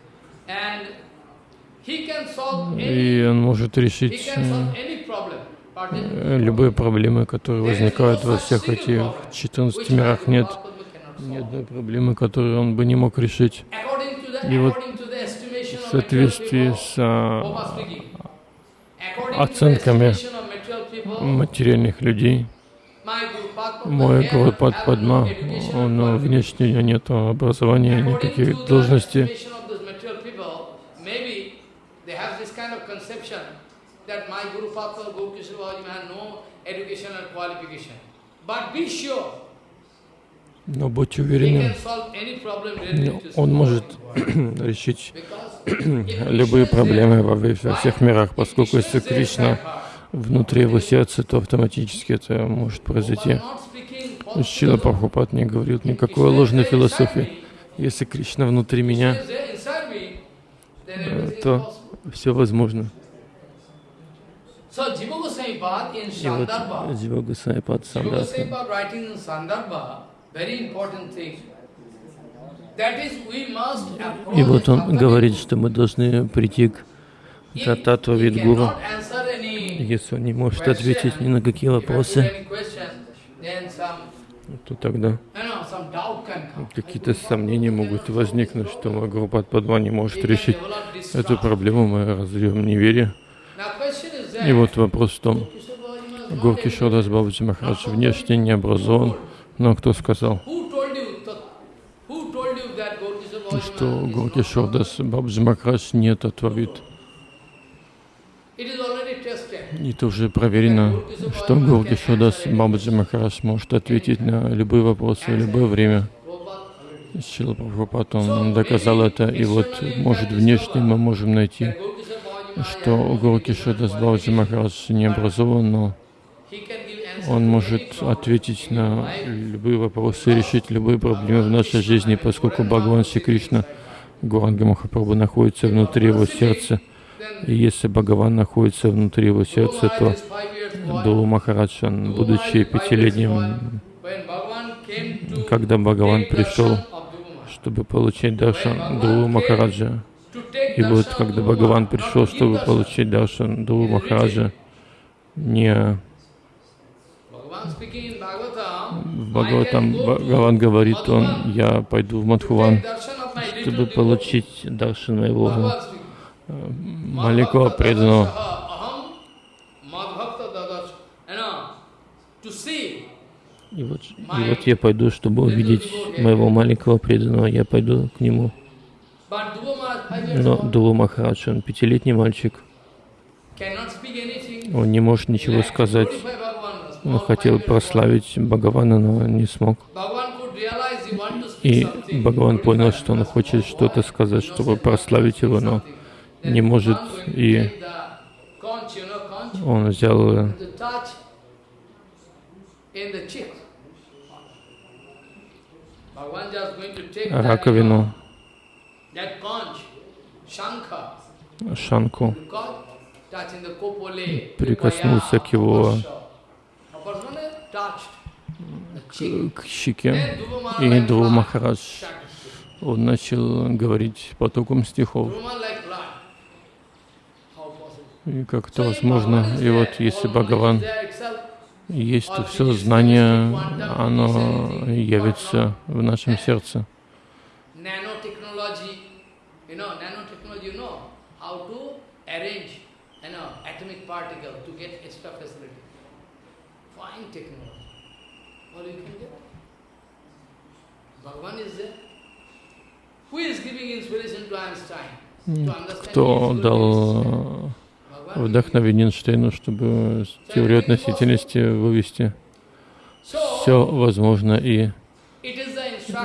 и он может решить э, э, любые проблемы, которые возникают во всех этих 14 which мирах. Нет ни одной проблемы, которую он бы не мог решить И вот в соответствии с а, оценками материальных людей, мой Гуру has Пад no Падма, education но внешне у него нет образования, никаких должностей. Но related to он может решить любые проблемы во всех мирах, поскольку если Кришна внутри его сердца, то автоматически это может произойти. Шила Прабхупад не говорит никакой ложной философии. Если Кришна внутри меня, э, то все возможно. И вот Джива must approach и вот он говорит, что мы должны прийти к He Видгуру. Если он не может ответить ни на какие вопросы, то тогда какие-то сомнения могут возникнуть, что мой группа Падма не может решить эту проблему, мы разовьем неверие. И вот вопрос в том, Горки. Шодас Бабаджи Махарадж внешне не образован, но кто сказал, что Горки Шодас Бабаджи Махарадж не tested. И это уже проверено, что Горки Шодас Бабаджи Махарадж может ответить на любые вопросы в любое время. Шила Прабхупад, он доказал это, и вот, может, внешне мы можем найти, что Горки Шодас Бабаджи Махарадж не образован, но он может ответить на любые вопросы, решить любые проблемы в нашей жизни, поскольку Бхагаван Шри Кришна, Гуранга Махапрабху находится внутри его сердца. И если Бхагаван находится внутри его сердца, то Дулу Махарадж, он, будучи пятилетним, когда Бхагаван пришел, чтобы получить даршан Дулу Махараджа, и вот когда Бхагаван пришел, чтобы получить даршан Дулу Махараджа, не в Бхагаватам Бхагаван говорит, он, я пойду в Мадхуван, чтобы получить даршан моего э, маленького преданного. И вот, и вот я пойду, чтобы увидеть моего маленького преданного, я пойду к нему. Но Дулу Махарадж, он пятилетний мальчик, он не может ничего сказать. Он хотел прославить Бхагавана, но не смог. И Бхагаван понял, что он хочет что-то сказать, чтобы прославить его, но не может. И он взял э, раковину, шанку, прикоснулся к его к, к щеке, и Дуру Махарадж, он начал говорить потоком стихов. И как это возможно? И вот если Бхагаван есть, то все знание, оно явится в нашем сердце. Кто дал э, вдохновение Эйнштейну, чтобы теорию относительности вывести? Все возможно, и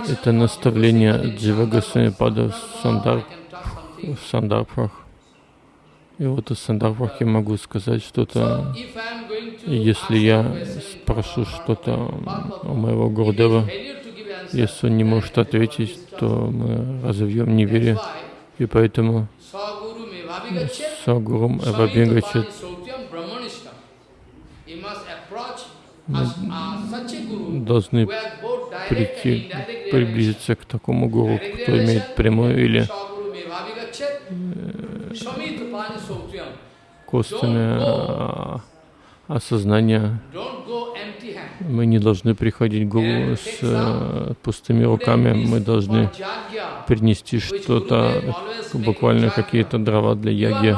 это наставление Джива Госвамипада в Сандар, в Сандарбхах. И вот из Сандарбхах я могу сказать что-то. Если я спрошу что-то у моего Гурдева, если он не может ответить, то мы разовьем неверие. И поэтому Сагурум Эвабингачет должны прийти, приблизиться к такому гуру, кто имеет прямое или Saguru hand. Мы не должны приходить гуру с э, пустыми руками, мы должны принести что-то, буквально какие-то дрова для яги.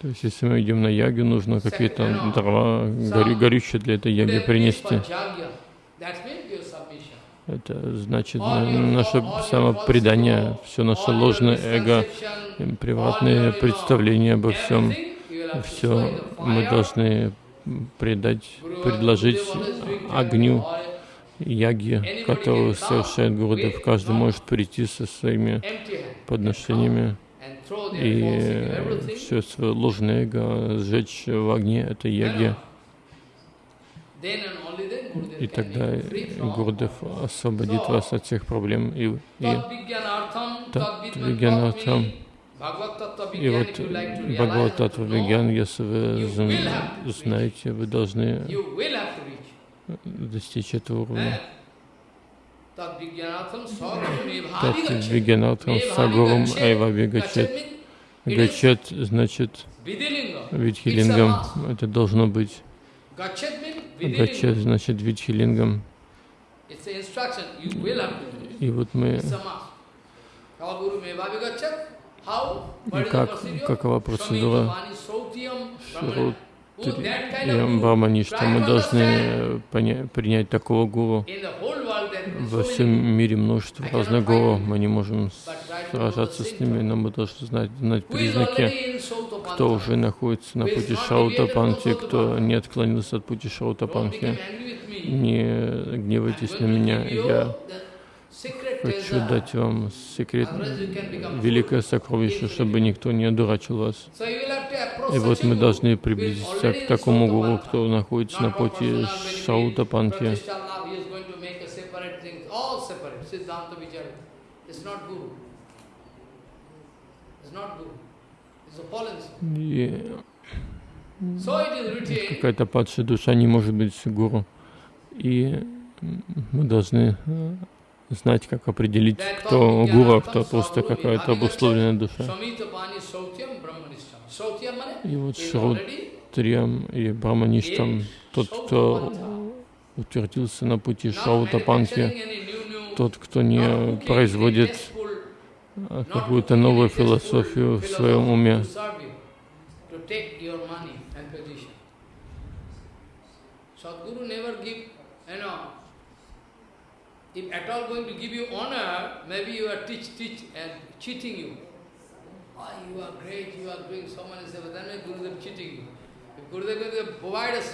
То есть, если мы идем на ягу, нужно какие-то дрова, гори, горючие для этой яги принести. That means your submission. Это значит на- наше самопредание, все наше ложное эго, приватные представления обо всем. Все мы должны предать, предложить огню яги, которую совершает Гурудев. Каждый может прийти со своими подношениями и все свое ложное эго сжечь в огне этой яги. И тогда Гурдев освободит вас от всех проблем. И, и, Тат-Вигьянартхам. и вот Бхагавататва Вигьян, если вы зн- знаете, вы должны достичь этого уровня. Tad Vijnanatham Sagurame Тат Bhavi Вигьянартхам Сагурам Айвави Гачет. Значит. Видхилингам. Это должно быть. Vidilinga. значит Видхилингам. И вот мы the как, какова процедура. Oh, guru. Брамани, что мы должны принять такого гуру. Во всем мире множество разных any. Мы не можем сражаться с ними, но мы должны знать, знать признаки, кто уже находится на пути Шаутапанхи, кто не отклонился от пути Шаутапанхи. Не гневайтесь на меня, я хочу дать вам секрет, великое сокровище, чтобы никто не одурачил вас. И вот мы должны приблизиться к такому гуру, кто находится на пути Шаутапанхи. И какая-то падшая душа не может быть гуру. И мы должны э, знать, как определить, кто гуру, а кто просто какая-то обусловленная душа. И вот Шрутриям и Брамаништам, тот, кто утвердился на пути Шаутапанхи, тот, кто не производит а, какую-то новую философию в своем уме.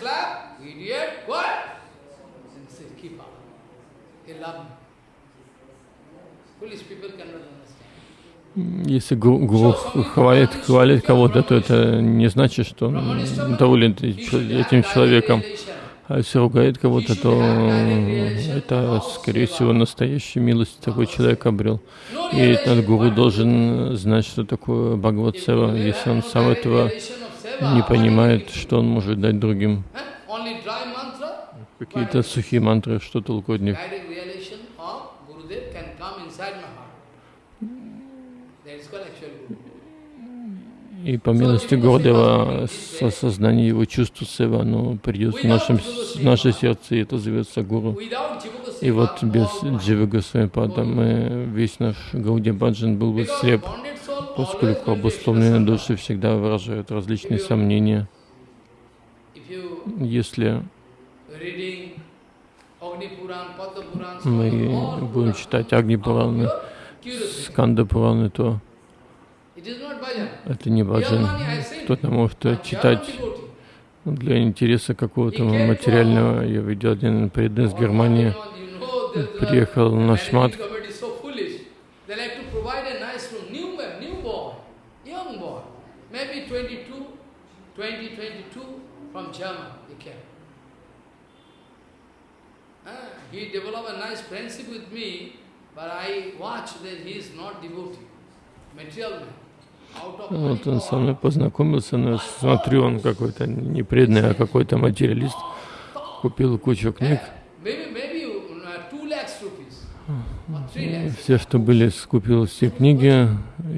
Oh, idiot, what? Then say, keep up. They love me. Foolish people cannot understand. Если гу- гуру хвалит, хвалит кого-то, то это не значит, что он доволен этим человеком. А если ругает кого-то, то это, скорее всего, настоящую милость такой человек обрел. И этот гуру должен знать, что такое Бхагават-сева. Если он сам этого не понимает, что он может дать другим. Какие-то сухие мантры, что толку от них. direct realization of Gurudev can come inside my heart. That is called actual Guru. И по милости Гурдева с осознанием его чувств сева, оно придет в, нашем, в наше сердце, и это зовется Гуру. И вот без Дживы Госвамипада мы, весь наш Гауди Баджан был бы слеп, поскольку обусловленные души всегда выражают различные сомнения. Если мы будем читать Агни Пураны, Сканда Пураны, то It is not bhajan. Это не баджан. Кто-то может э, читать для интереса какого-то материального. Я видел один преданный из Германии, приехал на шмат, maybe 22, 20, 22 from German, he came. Ah, he developed a nice friendship with me, but I watched that he is not devotee, material man. Вот он со мной познакомился, но смотрю, он какой-то не преданный, а какой-то материалист. Купил кучу книг. Все, что были, скупил все книги.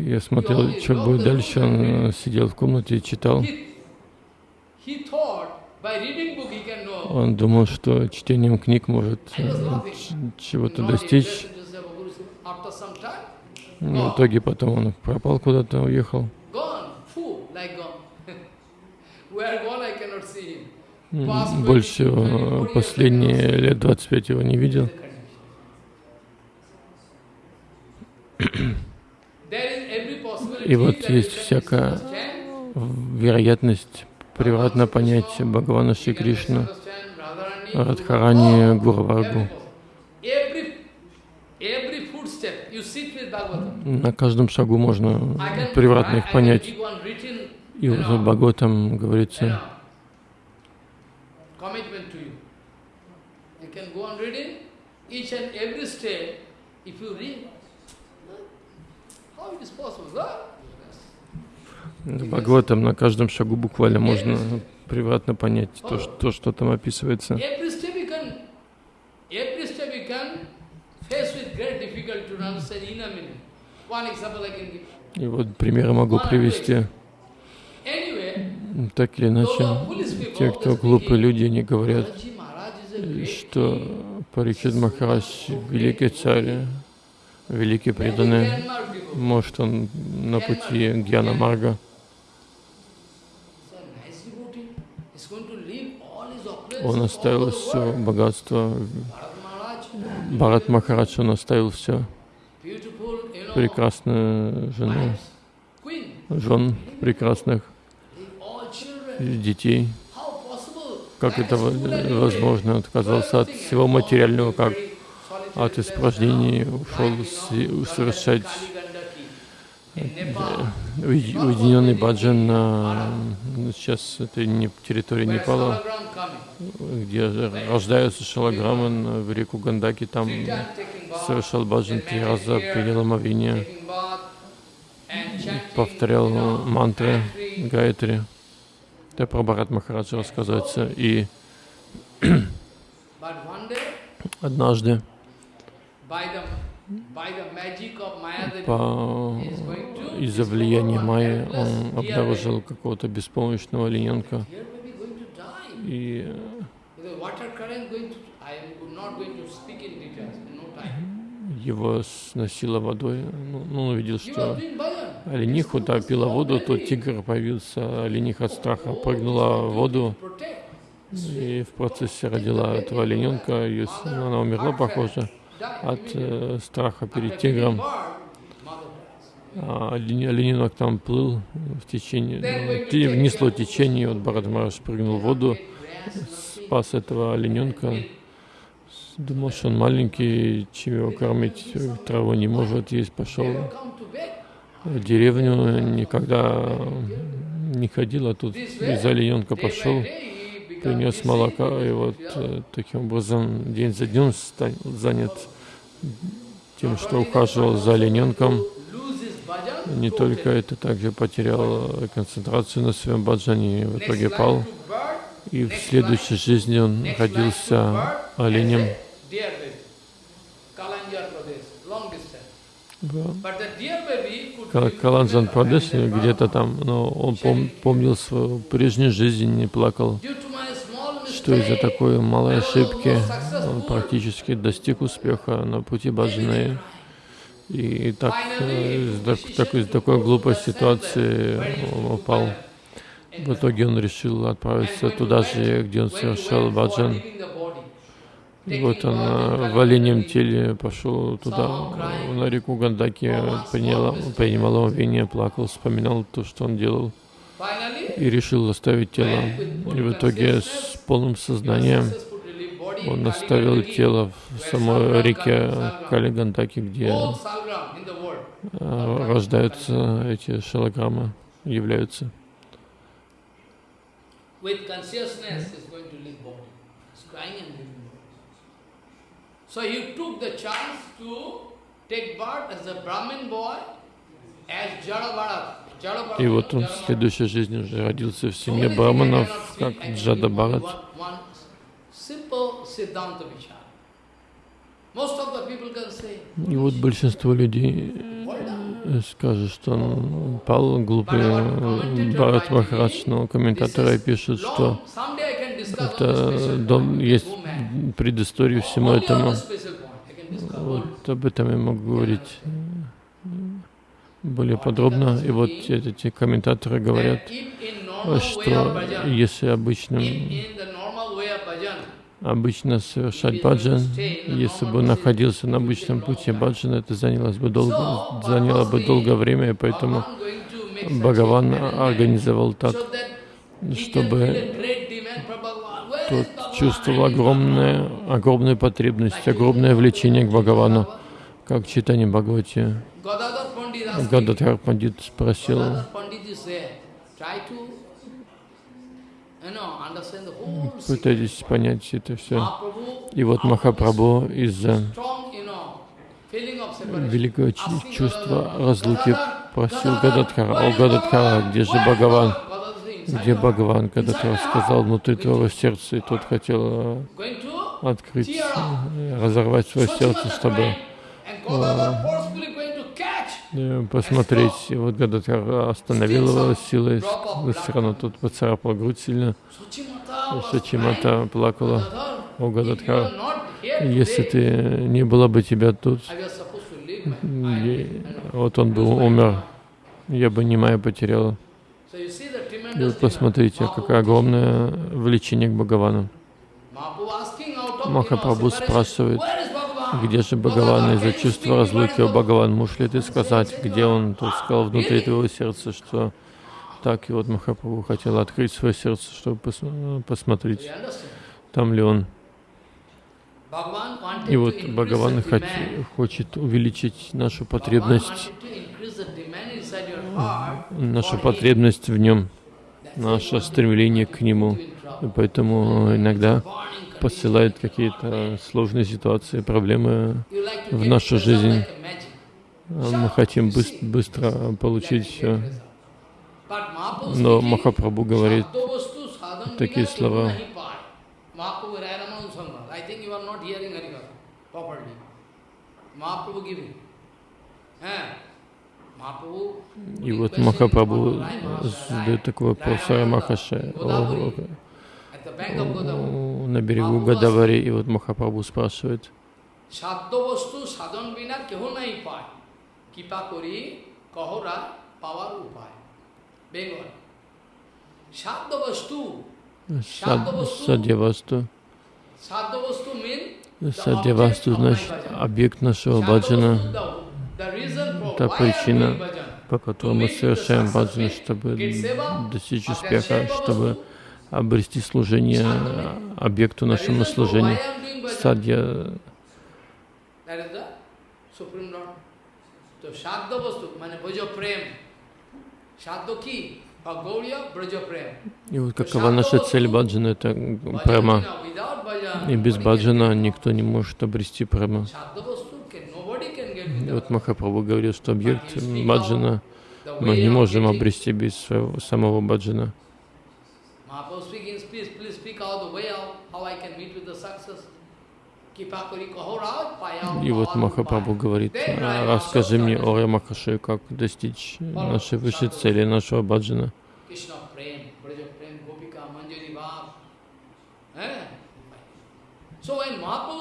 Я смотрел, что будет дальше. Он сидел в комнате и читал. Он думал, что чтением книг может э, чего-то достичь. Но в итоге потом он пропал куда-то, уехал. Больше последние лет 25 его не видел. И вот есть всякая вероятность превратно понять Бхагавана Шри Кришну, Радхарани, Guru, Гурваргу. Every, every footstep you sit with Bhagavatam. На каждом шагу можно превратно их понять. И know, Бхагаватам говорится, Бхагаватам на каждом шагу буквально можно превратно понять то, что, то, что там описывается. Every step you can, every step you can face with great difficulty to understand in a minute. One example I can give. И вот примеры могу привести. Так или иначе, те, кто глупые люди, они говорят, great что. Парикшит Махарадж великий царь, великий преданный, может он на пути Гьяна Марга, он оставил все богатство, Бхарат Махарадж, он оставил все, прекрасную жену, жен прекрасных, детей. Как это возможно? Отказался от всего материального, как от испражнений, ушел совершать уединенный баджан на сейчас это не территория Непала, где рождаются шалаграмы на- в реку Гандаки, там совершал баджан три раза, принял омовение, повторял мантры Гайатри. Это про Бхарат Махараджа рассказывается. И однажды по... из-за влияния Майи он обнаружил какого-то беспомощного олененка. И его сносило водой. Ну, ну, он увидел, что олениха та пила воду, то тигр появился, олениха от страха прыгнула в воду и в процессе родила этого олененка. Ну, она умерла, похоже, от э, страха перед тигром. А олененок там плыл в течение, ну, внесло течение, вот Бхарат Махарадж прыгнул в воду, спас этого олененка. Думал, что он маленький, чем его кормить, траву не может есть, пошел. В деревню, никогда не ходил, а тут из олененка пошел, принес молока, и вот э, таким образом день за днем занят тем, что ухаживал за олененком. Не только это, также потерял э, концентрацию на своем баджане и в итоге пал. И в следующей жизни он родился оленем в Кал- Каланджан Прадеше, где-то там, но он пом- помнил свою прежнюю жизнь, не плакал, что из-за такой малой ошибки он практически достиг успеха на пути баджаны. И так, э, из так- так- из такой глупой ситуации он упал. В итоге он решил отправиться туда же, где он совершал баджан. И вот он в оленем теле пошел туда, на реку Гандаки, принял, принимал омовение, плакал, вспоминал то, что он делал, и решил оставить тело. И в итоге с полным сознанием он оставил тело в самой реке Кали Гандаки, где э, рождаются эти шалограммы, являются. So he took the chance to take birth as a Brahmin boy, as И вот он в следующей жизни уже родился в семье браманов, как Джада give И вот большинство людей э, скажут, что он пал глупый э, Бхарат Махарадж, но комментаторы пишут, что это дом, есть предысторию всему этому. Вот об этом я могу говорить э, более подробно. И вот эти комментаторы говорят, что если обычным, in, in the normal way of bhajan, обычно совершать баджан, если бы он находился на обычном пути баджана, это занялось бы долго, заняло бы долгое время, и поэтому Бхагаван организовал так, чтобы тот чувствовал огромное, огромную потребность, огромное влечение к Бхагавану, как читание Бхагавати. Гададхар Пандит спросил, пытайтесь понять это все. Mahaprabhu, И вот Махапрабху из-за великого Asking чувства разлуки просил Гададхара, о Гададхара, где же Бхагаван? Где. Бхагаван? Гададхар сказал внутри твоего сердца, и тот хотел э, открыть, э, разорвать свое сердце, Swachimata чтобы посмотреть. И вот Гададхар остановил его силой, все равно тот поцарапал грудь сильно. Сачимата плакала. О, if you Гададхар, are not here если ты не было бы тебя тут, вот он бы умер, я бы Нимая потеряла. И вот посмотрите, какое огромное влечение к Бхагавану. Махапрабху спрашивает? Где же Бхагаван из-за чувства разлуки, о Бхагаван, можешь ли ты сказать, где он? Тот сказал, внутри твоего сердца, что так, и вот Махапрабху хотел открыть свое сердце, чтобы пос- посмотреть, там ли он. И вот Бхагаван хот- хочет увеличить нашу потребность, нашу потребность в нем, наше стремление к нему. И поэтому иногда. Посылает какие-то сложные ситуации, проблемы. В нашу жизнь. А Мы хотим быс- быстро получить все. Но Махапрабху говорит "Shadavastu sadhan такие слова. kehu nahi paay." Mahaprabhu Rayaraman Sangha. I think you are not hearing Harikatha properly. Mahaprabhu giving. Eh? И вот Махапрабху задает такой вопрос Rai ну, на берегу Гадавари, и вот Махапрабху спрашивает, Садьявасту. Садьявасту э, значит объект нашего баджана. Та причина, по которой мы совершаем баджан, чтобы достичь успеха, чтобы обрести служение объекту нашему служению. Садья и вот какова наша цель баджана, это прама. И без баджана никто не может обрести прама. И вот Махапрабху говорил, что объект баджана мы не можем обрести без своего, самого баджана. Mahaprabhu speaking, please, please speak out the way out, how I can meet with the success. И вот Махапрабху говорит, «А, расскажи мне о Рамахаше, как достичь нашей высшей цели, нашего баджана.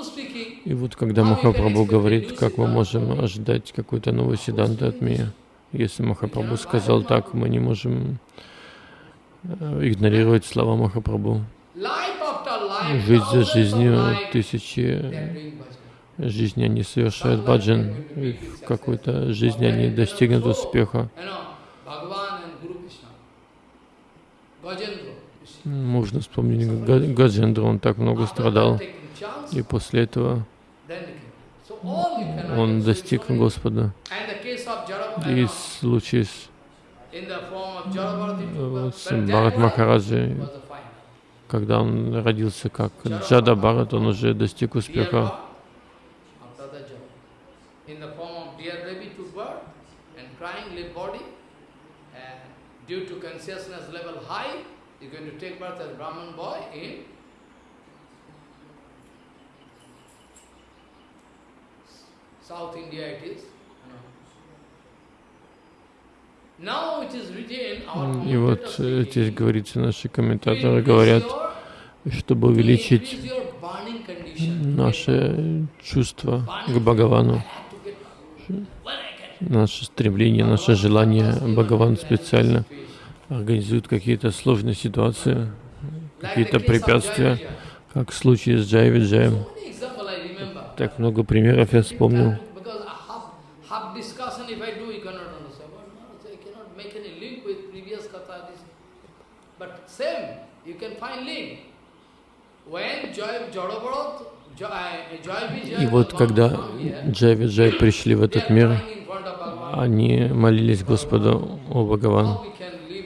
Speaking, И вот когда Махапрабху говорит, как мы можем ожидать какой-то новой седанты от меня, если Махапрабху сказал так, мы не можем э, игнорировать слова Махапрабху. Жизнь за жизнью, тысячи bhajan. жизни они совершают баджан, и в какой-то жизни они достигнут успеха. Можно вспомнить Га- Гаджендру, он так много страдал, и после этого он достиг Господа. И случай с, э, Бхарат Махараджи, когда он родился как Джада Бхарат, он уже достиг успеха. Due to consciousness level high, you're going to take birth as Brahman boy in South India it is. you know. Now it is written, our И вот э, здесь говорится, наши комментаторы говорят, чтобы увеличить наше чувство к Бхагавану, наше стремление, наше желание. Бхагаван специально организуют какие-то сложные ситуации, какие-то препятствия, как в случае с Джай Виджаем. Так много примеров я вспомнил. Because a half, half discussion if I do, you cannot understand. But no, I cannot make any link with previous katha. This. But same, you can find link. When Joy Jodabharat, Joy, Joy Vijay И вот когда Джай Виджай пришли в этот мир, они молились Господу, о Бхагаван,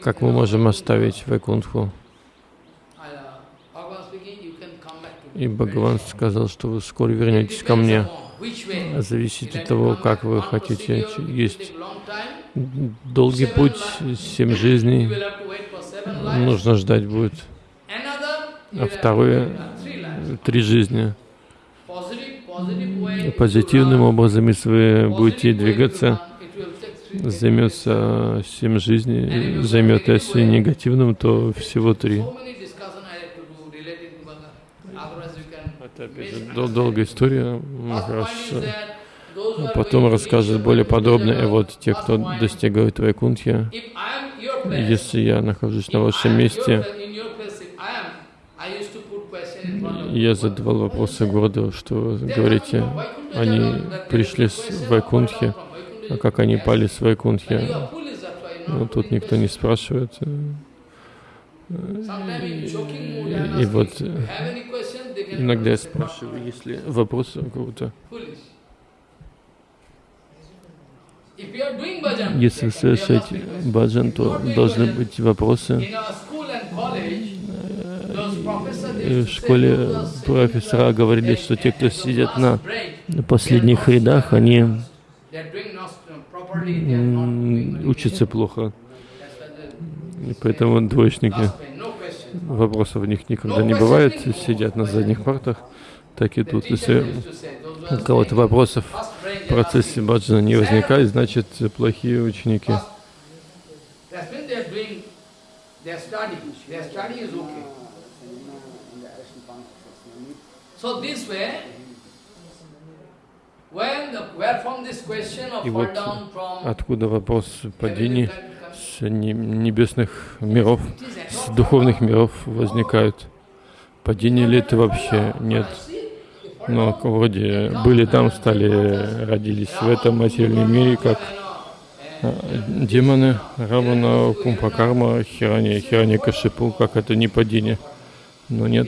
как мы можем оставить Вайкунтху? И Бхагаван сказал, что вы скоро вернетесь ко мне. Зависит от того, как вы хотите. Есть долгий путь, семь жизней, нужно ждать будет. А вторые три жизни. Позитивным образом, если вы будете двигаться, займется семь жизней, займет, если негативным, то всего три. Это дол- долгая история. Махарадж а потом расскажет более подробно. И вот те, кто достигают Вайкунтхи, если я нахожусь на вашем месте, я задавал вопросы городу, что говорите, они пришли с Вайкунтхи, а как они пали с Вайкунтхи? Ну, тут никто не спрашивает. И вот иногда я спрашиваю, есть ли вопросы у кого-то. Если вы совершаете баджан, то должны быть вопросы. В школе профессора говорили, что те, кто сидят на последних рядах, они учатся плохо. И поэтому двоечники, вопросов у них никогда не бывает, сидят на задних партах. Так и тут, если у кого-то вопросов в процессе баджана не возникает, значит плохие ученики the, where from this question of И вот откуда вопрос падения с не- небесных миров, с духовных миров возникают. Падение ли это вообще? Нет. Но вроде были там, стали, родились в этом материальном мире, как а, демоны, Равана, Кумпакарма, Хирани, Хирани Кашипу, как это не падение. Но нет,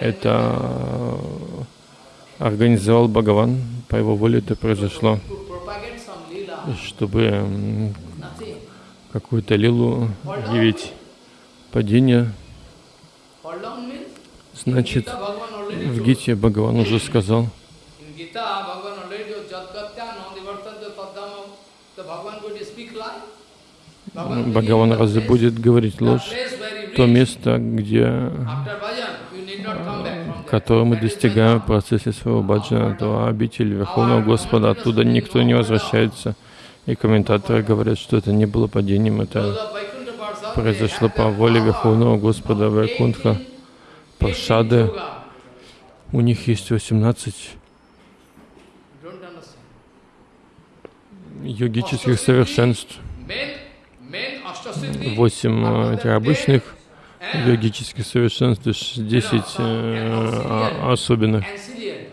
это э, организовал Бхагаван, по его воле это произошло, чтобы какую-то лилу явить падение. Значит, в. Гите Бхагаван уже сказал, Бхагаван разве будет говорить ложь? То место, где, которое мы достигаем в процессе своего баджана, то обитель Верховного Господа, оттуда никто не возвращается. И комментаторы говорят, что это не было падением, это произошло по воле. Верховного Господа Вайкунтха. 18 Паршады, у них есть 18 Don't understand. йогических совершенств, Men, men Ashtasiddhi, 8 э, этих обычных and йогических совершенств, и ш- 10 э, а- особенных. ancillary.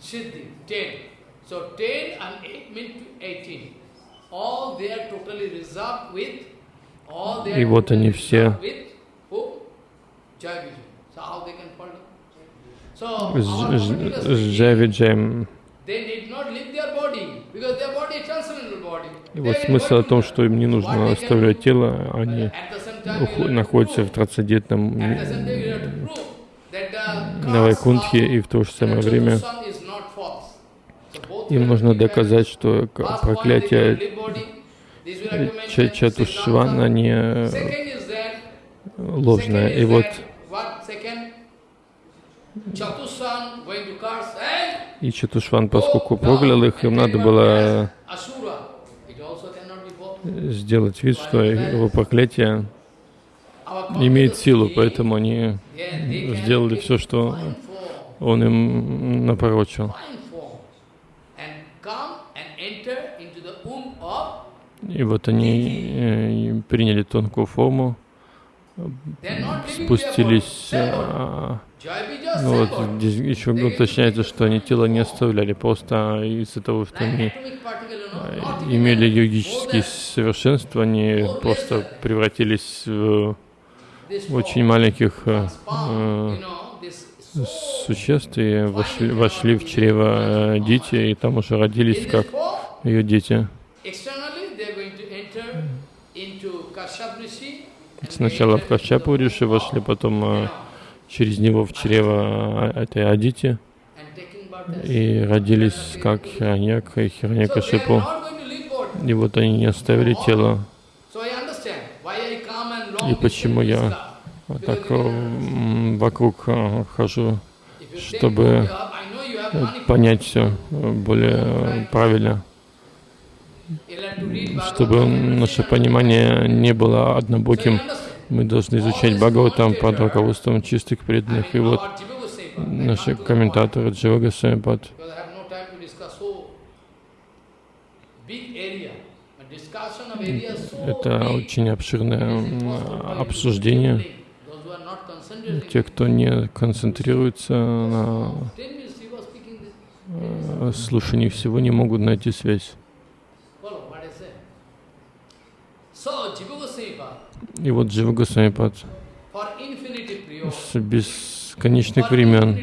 Siddhi, 10. So 10 and 8 mean to 18. All they are totally reserved with, all they are И вот они все С Джавиджаем. И вот смысл о том, что им не нужно оставлять тело, они Находятся в трансцендентном на Вайкунтхе, и в то же самое время им нужно доказать, что проклятие Чатушвана не ложное. И вот и Чатушван, поскольку проклял их, им надо было сделать вид, что его проклятие имеет силу, поэтому они сделали все, что он им of И вот они э, приняли тонкую форму, спустились. А, ну вот здесь еще уточняется, что они тело не оставляли, просто из-за того, что они э, имели йогические совершенства, они просто превратились в очень маленьких э, э, существ и вошли, вошли в чрево дети, и там уже родились как ее дети. Сначала в Кашчапу Риши вошли, потом э, через него в чрево э, этой Адити и родились как Хираньяк и Хираньякашипу. И вот они не оставили тело. И почему я так э, вокруг хожу, чтобы понять все более правильно чтобы наше понимание не было однобоким, мы должны изучать Бхагаватам под руководством чистых преданных. И вот наши комментаторы Джива Госвамипад это очень обширное обсуждение. Те, кто не концентрируется на э, слушании всего, не могут найти связь. И вот Джива Госвамипад с бесконечных времен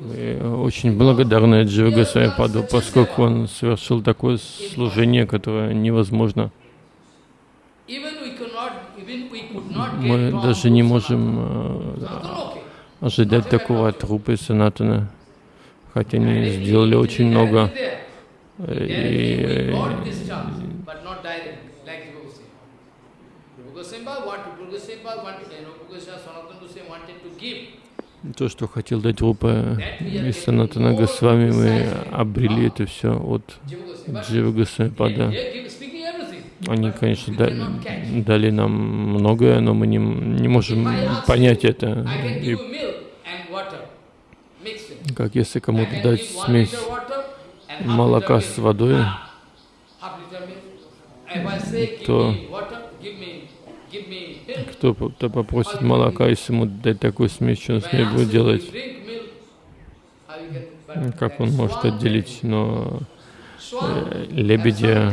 мы очень благодарны Джива Госвамипаду, поскольку он совершил такое служение, которое невозможно. Мы даже не можем э, ожидать такого от Рупы Санатана, хотя они сделали очень много. И то, что хотел дать Рупа и Санатана Госвами, мы обрели это все от Джива Госвамипада. Они, конечно, дали, дали нам многое, но мы не, не можем понять это. И как если кому-то дать смесь молока с водой, то кто-то попросит молока, если ему дать такую смесь, что он с ней будет делать? Как он может отделить? Но э, лебедя,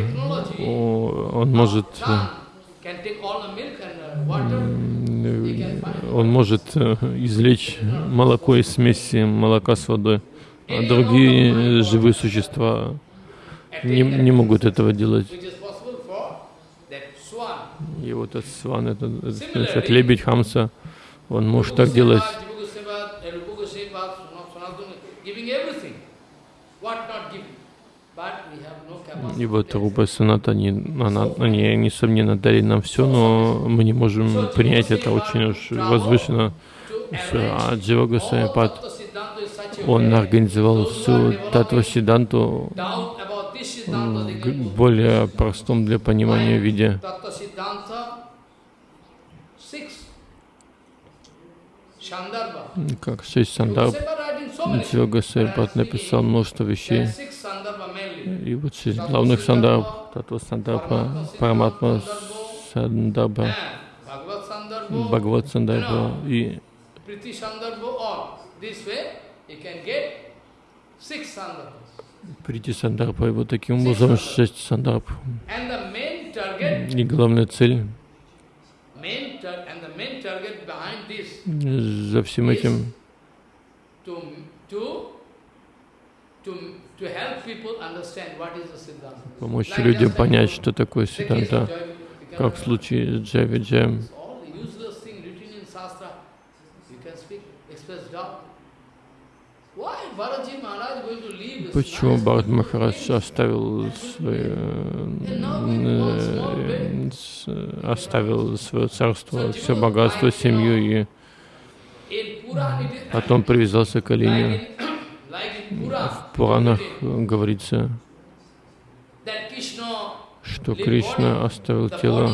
он может он может э, извлечь молоко из смеси молока с водой, а другие живые существа не, не могут этого делать. И вот этот сван, этот, этот лебедь Хамса, он может так делать. И вот Рупа Саната, они, она, они, несомненно, дали нам все, но мы не можем принять это очень уж возвышенно. А Джива Госвамипад, он организовал всю Татва Сиданту в более простом для понимания виде. Как шесть сандарб. Йога Сайпат написал множество вещей. И вот шесть главных сандарб. Татва сандарба, Параматма сандарба, Бхагават сандарба и прийти сандарпа, и вот таким образом шесть сандарп. И главная цель за всем этим помочь людям понять, что такое Сиданта, как в случае с Джави Джем. Почему Бхарат Махарадж оставил свое, э, оставил свое царство, все богатство, семью и потом привязался к Алине? В Пуранах говорится, что Кришна оставил тело,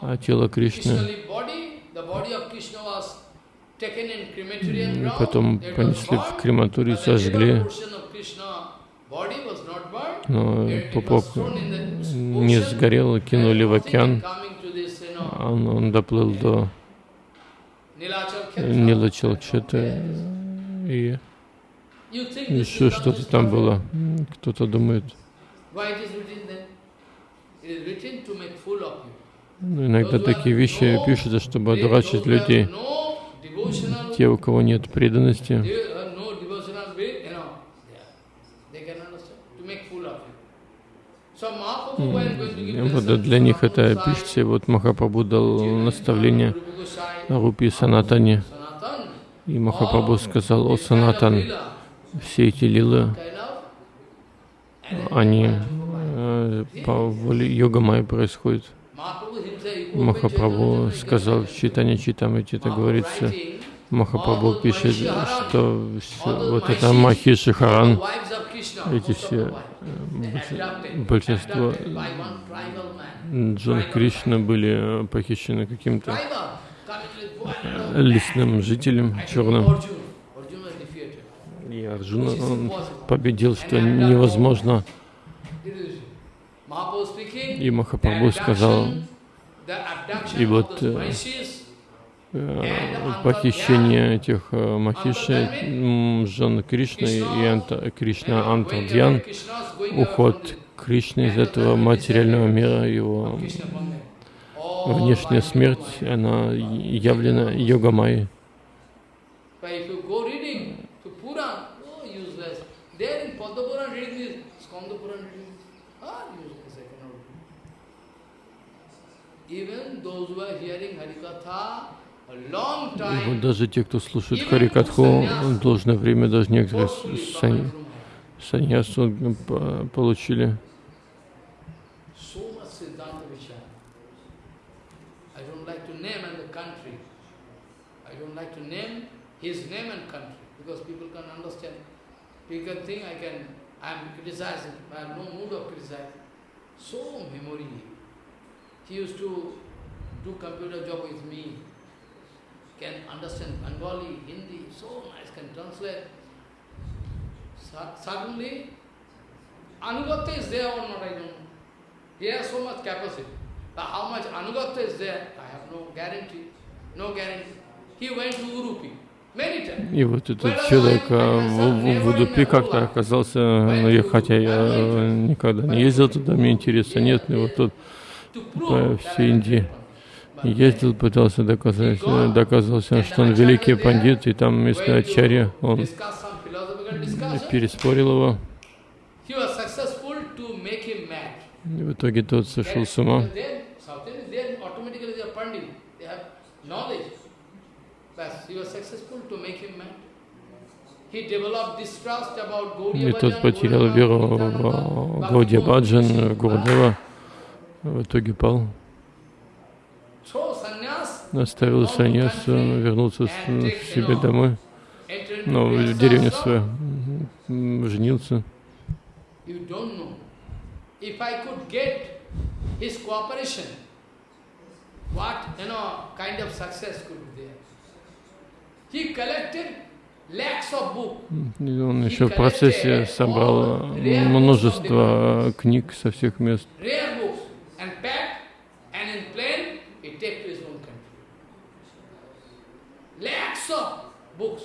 а тело Кришны и потом понесли в крематорий, сожгли. Но пупок не сгорел, кинули в океан. Он, он доплыл до Нилачалчета и еще что-то там было. Кто-то думает. Ну, иногда такие вещи пишутся, чтобы одурачить людей. Те, у кого нет преданности, вот для них это пишется. Вот Махапрабху дал наставление Рупи Санатане. И Махапрабху сказал, о Санатан, все эти лилы, они э, по воле йога Майи происходят. Махапрабху сказал в читании Читамрити, это говорится, Махапрабху пишет, что все, вот это Махи Шихаран, эти все, э, большинство Джон Кришна были похищены каким-то лесным жителем черным. И Арджуна он победил, что невозможно. И Махапрабху сказал, и вот э, э, похищение этих э, Махиши, жен Кришны и Анта, Кришна Антардьян, уход Кришны из этого материального мира, его внешняя смерть, она явлена йогамай. И вот даже те, кто слушает Харикатху, должное время, даже некоторые саньясу получили. I can, criticizing, I have no mood of criticizing. So memory. He used to do computer job with me, can understand Bengali, Hindi, so nice, can translate. Suddenly, Anugatya is there or not, I don't know. He has so much capacity. But how much Anugatya is there, I have no guarantee. No guarantee. He went to Urupi. И вот этот человек а, в, в Удупи как-то оказался, ну, я, хотя я никогда не ездил туда, мне интереса нет, но вот тут по всей Индии ездил, пытался доказать, доказался, что он великий пандит, и там вместо Ачарья он переспорил его. И в итоге тот сошел с ума. И тот потерял веру в Гауди Баджан, Гурдева, в итоге пал. Оставил саньяс, вернулся к себе домой, но ну, в деревню свою, женился. Он еще в процессе собрал множество книг со всех мест. Of books,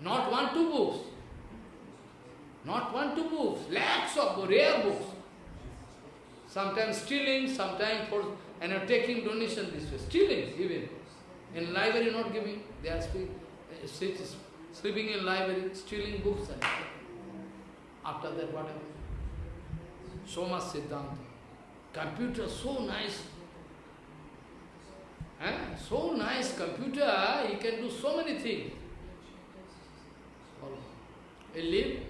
not one, two books. Not one, two books. Lakhs of rare books. Sometimes stealing, sometimes for and are taking donation this way. Stealing even. In library not giving. They are speaking. Eh, sleeping in library, stealing books and after that what happened? So much Siddhanta. Computer so nice. So nice computer, he can do so many things. Live,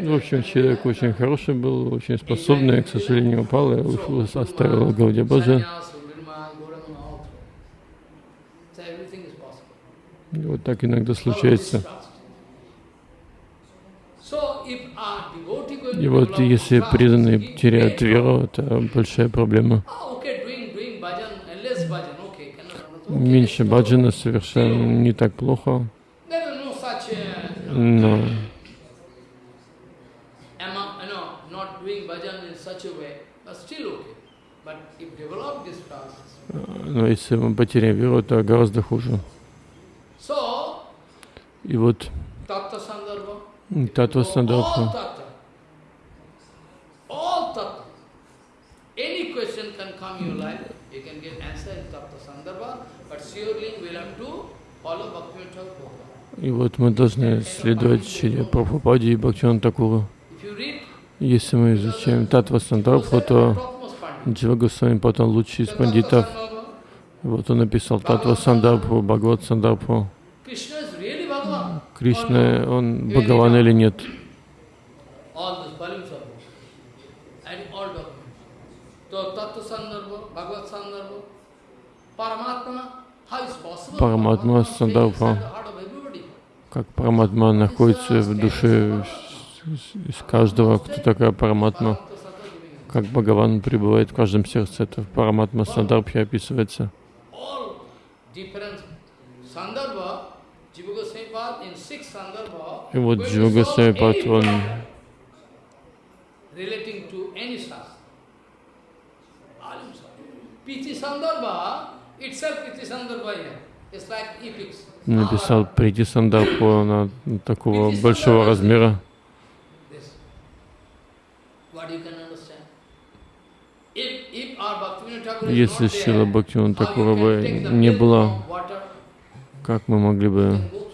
в общем, человек очень хороший был, очень способный, к сожалению, упал и ушел, оставил Гаудия И вот так иногда случается. И вот если преданные теряют веру, это большая проблема. Меньше баджана совершенно не так плохо. Но. Но если мы потеряем веру, то гораздо хуже. И вот. Татва all сандарбха, tattva, all tattva. Any question can come in your life, you can get answer in tattva sandarbha, but surely we'll have to follow Bhaktivinoda Thakur. И вот мы должны следовать Шри Прабхупаде и Бхактивану Такуру. Если мы изучаем татва сандарбху, то Джива Госвами потом лучший из пандитов. Вот он написал татва сандарбху, Бхагават сандарбху. Кришна, он Бхагаван или нет? Параматма Paramatma Как Параматма находится в душе из каждого, кто такая Параматма. Как Бхагаван пребывает в каждом сердце, это в Параматма Сандарбхе описывается. И вот Джива solve Госвами any Пад, он Piti Sandarbha, itself Piti Sandarbha here. Написал прийти Сандарбху на такого большого размера. Если Такура you can бы не water, как мы могли бы? It.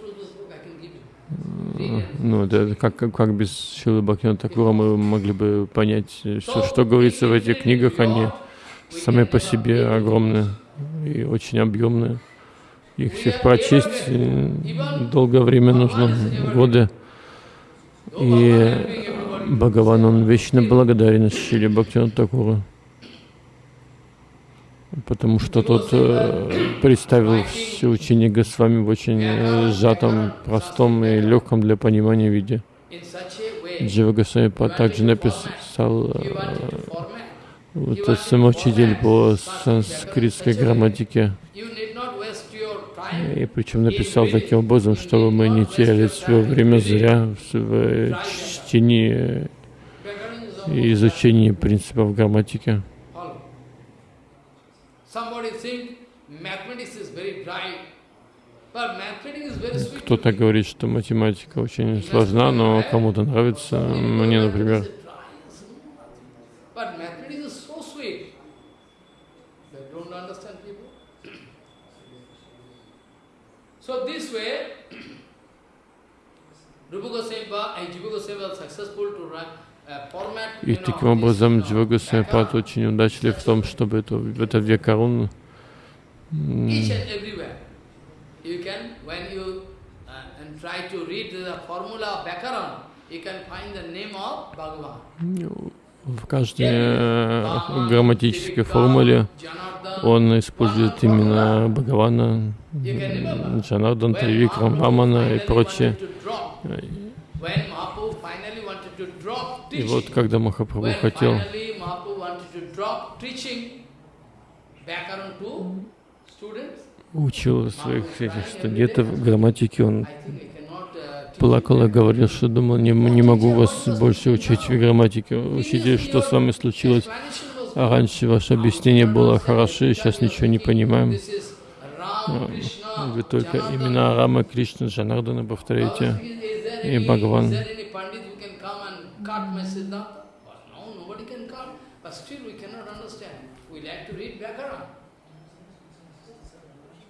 Ну, это как, как, без Шилы Бхактивана Такура мы могли бы понять все, что говорится в этих книгах, они сами по себе огромные и очень объемные. Их всех прочесть долгое время нужно, годы. И Бхагаван, он вечно благодарен Шиле Бхактивану Такуру, потому что тот э, представил все учение Госвами в очень э, сжатом, простом и легком для понимания виде. Джива Госвами также написал э, вот самоучитель по санскритской грамматике, You need not waste your time. И причем написал таким образом, чтобы мы не теряли свое время зря в чтении и изучении принципов грамматики. Кто-то говорит, что математика очень сложна, но кому-то нравится. Мне, например, But mathematics is so sweet. They don't understand people. So this way, Rupa Goswami Ba and Jiva Goswami were successful to write a format. и таким образом this, uh, Джива Vyakara. очень удачлив в том, чтобы это векарун м, Each and uh, в каждой э, грамматической формуле он использует именно Бхагавана, Джанардан, Тривикрам, Рамана и прочее. И вот когда Махапрабху хотел учил своих этих студентов грамматики, он I think I cannot uh, teach плакал и говорил, что думал, не, не могу вас больше учить в грамматике. Учитель, что с вами случилось? А раньше ваше объяснение было хорошо, сейчас ничего не понимаем. Вы только имена Рама, Кришны, Джанардана повторяете. И Бхагаван.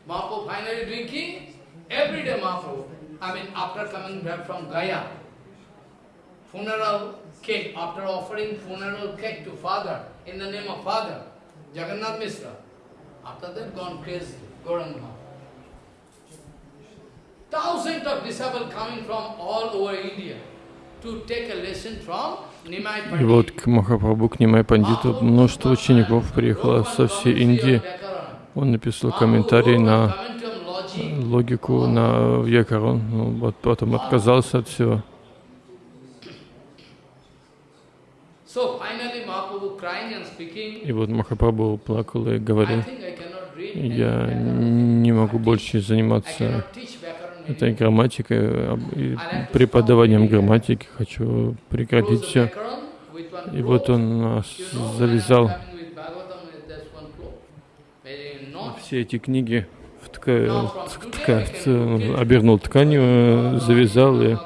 Mahaprabhu finally drinking, every day Mahaprabhu. I mean, after coming back from Gaya, funeral cake, after offering funeral cake to father, in the name of father, Jagannath Mishra. After that, gone crazy, Mahaprabhu. Thousands of disciples coming from all over India to take a lesson from И вот к Махапрабху, к Нимай Пандиту, множество учеников приехало со всей Индии. Он написал комментарий на логику, на Вьякарон, ну, вот потом отказался от всего. И вот Махапрабху плакал и говорил, я не могу больше заниматься этой грамматикой, и преподаванием грамматики, хочу прекратить все. И вот он завязал. все эти книги обернул тканью, э, завязал и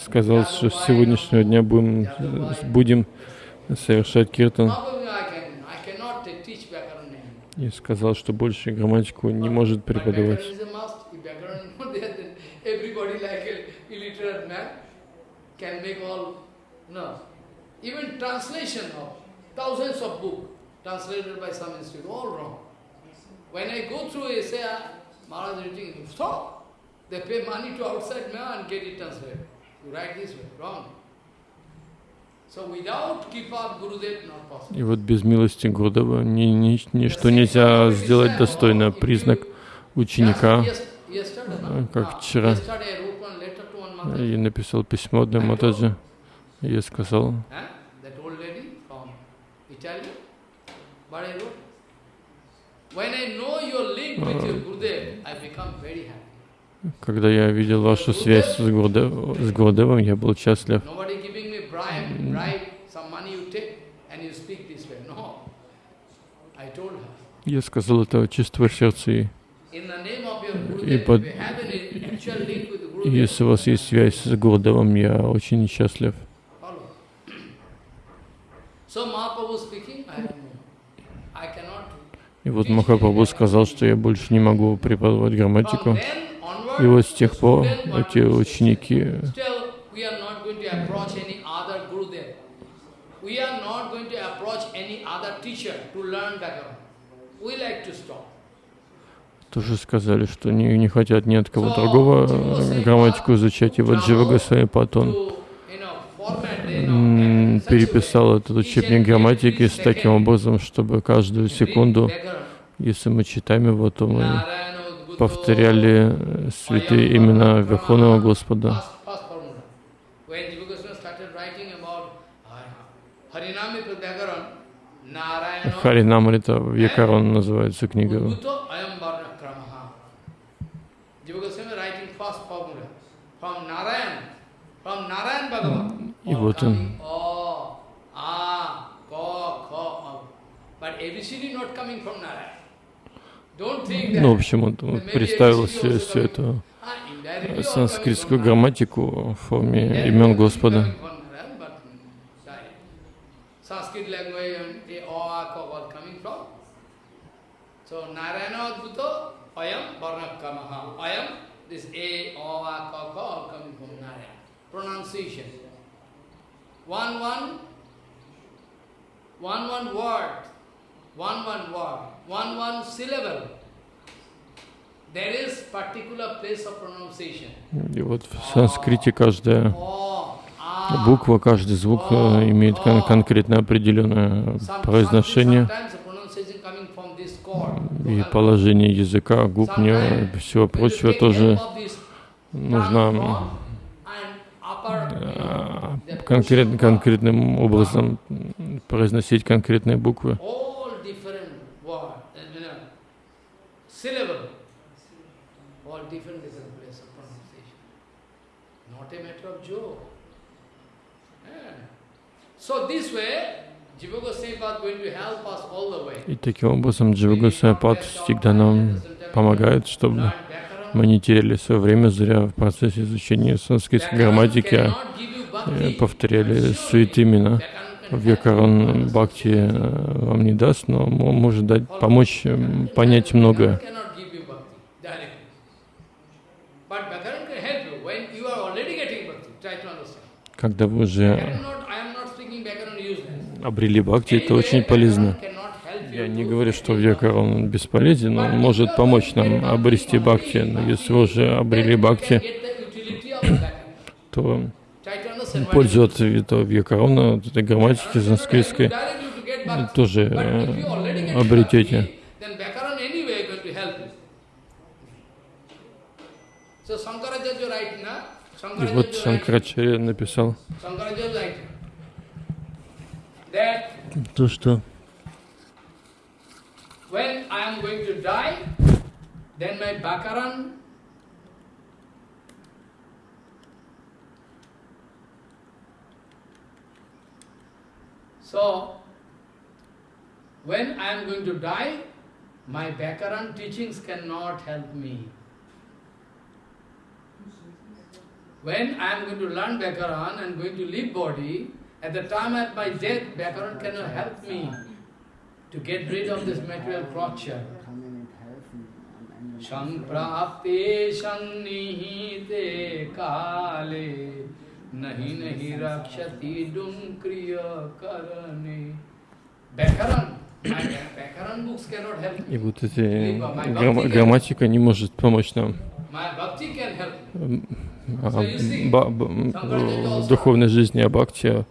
сказал, что с сегодняшнего дня будем, будем совершать киртан. И сказал, что больше грамматику не может преподавать. Ah, Maharaj is reading, stop. They pay money to outside man and get it translated. You write this way, wrong. So without Kripa of Gurudev, not possible. И вот без милости Гурдева ни, ни, ничто нельзя сделать достойно. Признак ученика. Э, как Ah, вчера. И написал письмо одной Матаджи. Я сказал, когда я видел вашу связь с, Гурдев, с Гурдевом, я был счастлив. Я сказал это чистого сердца. И И под- если у вас есть связь с Гурдевом, я очень счастлив. So Mahaprabhu speaking, I. И вот Махапрабху сказал, что я больше не могу преподавать грамматику. И вот с тех пор эти ученики, Still, we are not going to approach any other Gurudev. We are not going to approach any other teacher to learn Bhagavan. We like to stop. тоже сказали, что не, не хотят ни от кого другого грамматику изучать. И вот Джива Госвами Патон Переписал этот учебник грамматики с таким образом, чтобы каждую секунду, если мы читаем его, то мы повторяли э, святые имена Верховного Господа. Харинамрита Якарон называется книга. From Narayan, from Narayan Bhagavan. И вот он. Oh, ah, oh. Ну, в общем, он представил все, эту Ah, indirectly all санскритскую грамматику в форме имен Господа. So Narayana Ayam. Ayam, this A, ka, ka, all coming from Narayana. Pronunciation. One, one, one, one word, one, one word, one, one syllable. There is particular place of pronunciation. И вот в санскрите каждая Oh, ah. буква, каждый звук э, имеет кон- конкретно определенное произношение и положение языка, губ, не, всего прочего тоже нужно tongue form and upper, you know, э, the конкрет, конкретным образом произносить конкретные буквы. uh. И таким образом Джива Госвами всегда нам помогает, чтобы. Мы не теряли свое время зря в процессе изучения санскритской грамматики, а э, повторяли help Вьякарон Бхакти э, вам не даст, но мо- может дать, помочь эм, понять многое. Когда вы уже обрели Бхакти, это очень полезно. Я не говорю, что attain Вьякарон бесполезен, он может помочь нам обрести Бхакти, но если вы уже обрели Бхакти, то пользу от этого Вьякарона, от этой грамматики санскритской, тоже э, обретете. И вот Шанкрачарья написал то, что when I am going to die, then my Bakaran So, when I am going to die, my Bhakaran teachings cannot help me. When I am going to learn Bhakaran and going to leave body, at the time of my death, Bhakaran cannot help me to get rid of this material crotcher. Samprapte sannihite kale nahi nahi rakshati dum kriya karane. Me. И вот эти грамма- грамматика не может помочь нам. А ба- духовной жизни, а бхакти,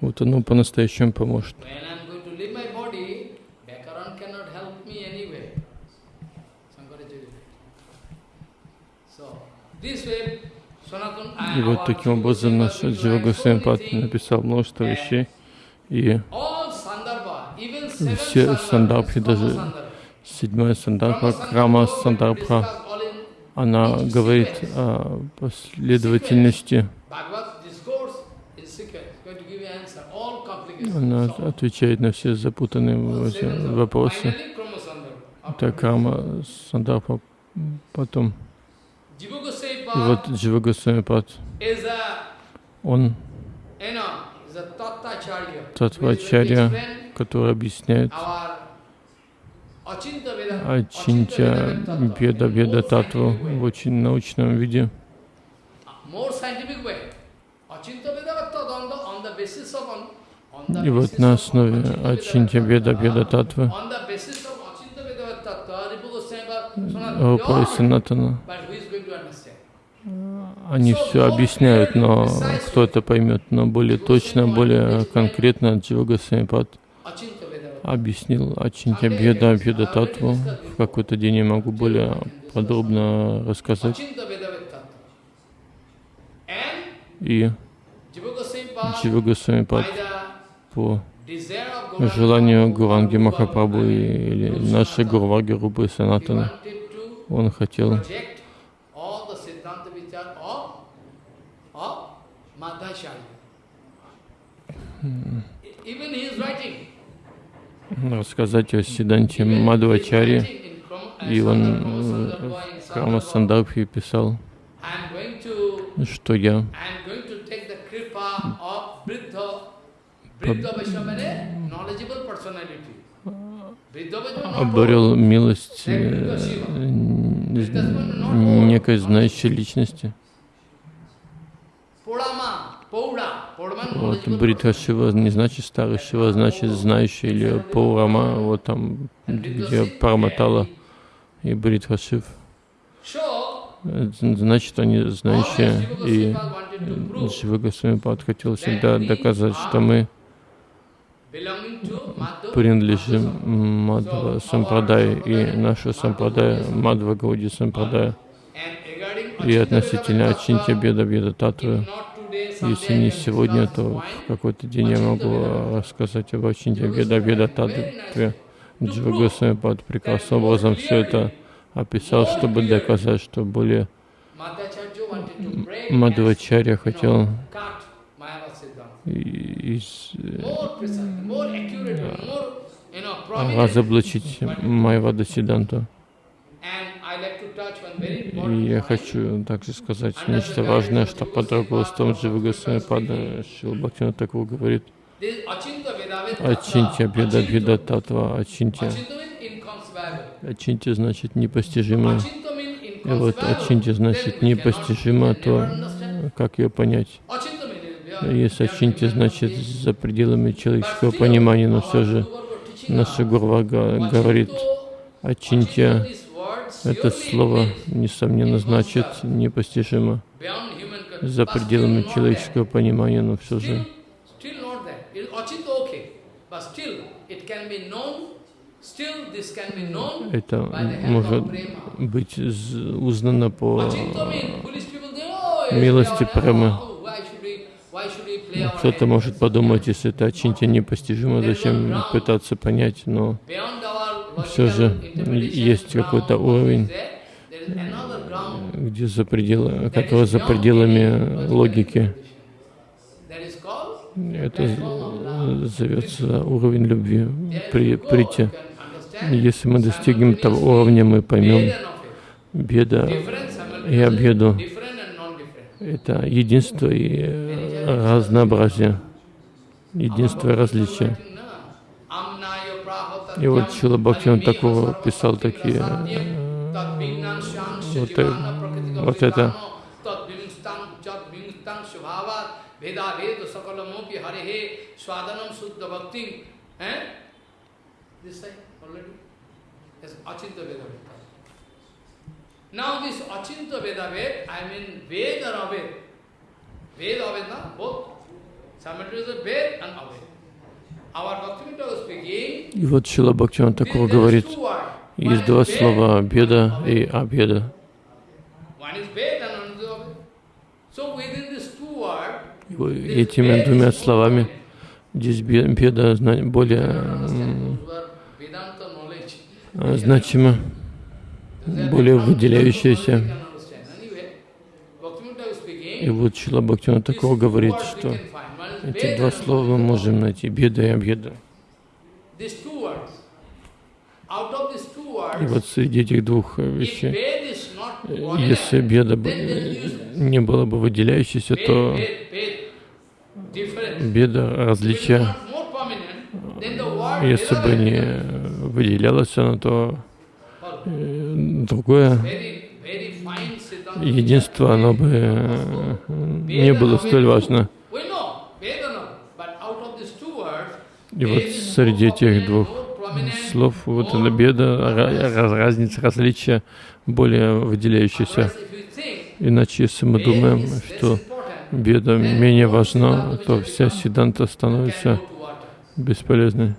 вот оно по-настоящему поможет. When I'm going to leave my body, Bhakaran cannot help me anyway. Shankaracharya. So, this way, Sanatana И вот таким образом наш Джива Госвамипад написал множество вещей, и все сандарбхи, даже седьмая сандарбха, Крама сандарбха, она говорит о последовательности, она отвечает на все запутанные вопросы. Это Крама сандарбха, потом. И вот Джива Госвамипад, он. Татвачарья, который объясняет Ачинтя Беда Беда Татву в очень научном виде. И вот на основе Ачинтя Беда Беда Татвы On the basis они все объясняют, но кто это поймет, но более точно, более конкретно Джива Veda. объяснил Ачинтя Беда Беда Татву. В какой-то день я могу более подробно рассказать. И Джива Госвамипад по желанию Гуранги Махапрабху или нашей Гурваги Рупы he Санатана, он хотел project all the Siddhanta Vichar of, of Madhacharya. Even he is writing. Рассказать о Сиданте Мадхвачаре, и он э, в Крама Сандабхи писал, что я обрел милость э, некой знающей личности. Вот Бритха. Шива не значит старый Шива, значит знающий, или Паурама, вот там, где Параматала и Бритха Шив. Э, Значит, они знающие, и Шива Госвамипад хотел всегда доказать, что мы принадлежим Мадхва Сампрадае, и наша Сампрадая, Мадхва Гауди regarding И относительно Tattva, Беда Беда Татвы, если не сегодня, то в какой-то день я могу рассказать об Ачинтя Беда Беда Татве. Джива Госвамипад прекрасным образом все это описал, чтобы доказать, что более you хотел из- э, разоблачить Майвада Сиданту. And I like to touch one very И я хочу также сказать нечто важное, что под руководством Джива Госвамипада Шила Бхактина Такур говорит Tattva. Беда Беда. Татва inconceivable. Ачинтя значит непостижимо. И вот. Ачинтя значит непостижимо, то как ее понять? Если human значит за пределами человеческого понимания, но все же наша Гурвага говорит, word это слово, несомненно, значит непостижимо за пределами человеческого понимания, но все же это может быть узнано по oh, милости oh, our Кто-то может подумать, если это Ачинтя непостижимо, зачем пытаться понять, но Всё же есть какой-то уровень, где за пределы, который за пределами логики. Это зовется уровень любви, при, прийти. Если мы достигнем того уровня, мы поймем беда и обеду. Это единство и разнообразие, единство и различие. И вот Чила Бхактиван такого писал такие, вот, вот это. Eh? Now this Achinta Veda Veda, I mean Veda and Aved. Veda Aved, both. Simultaneously Veda and Aved. И вот Шила Бхактиван такого говорит, есть два слова «беда» и «обеда». этими двумя словами здесь беда более значима, более выделяющаяся. И вот Шила Бхактина такого говорит, что эти два слова мы можем найти, беда и обеда. И вот среди этих двух вещей, если беда не было бы выделяющейся, то беда, различия, если бы не выделялось оно, то э, другое единство, оно бы э, не было столь важно. И вот среди этих двух слов вот эта беда, разница, различия более выделяющаяся. Иначе, если мы думаем, что беда менее важна, то вся сиданта становится бесполезной.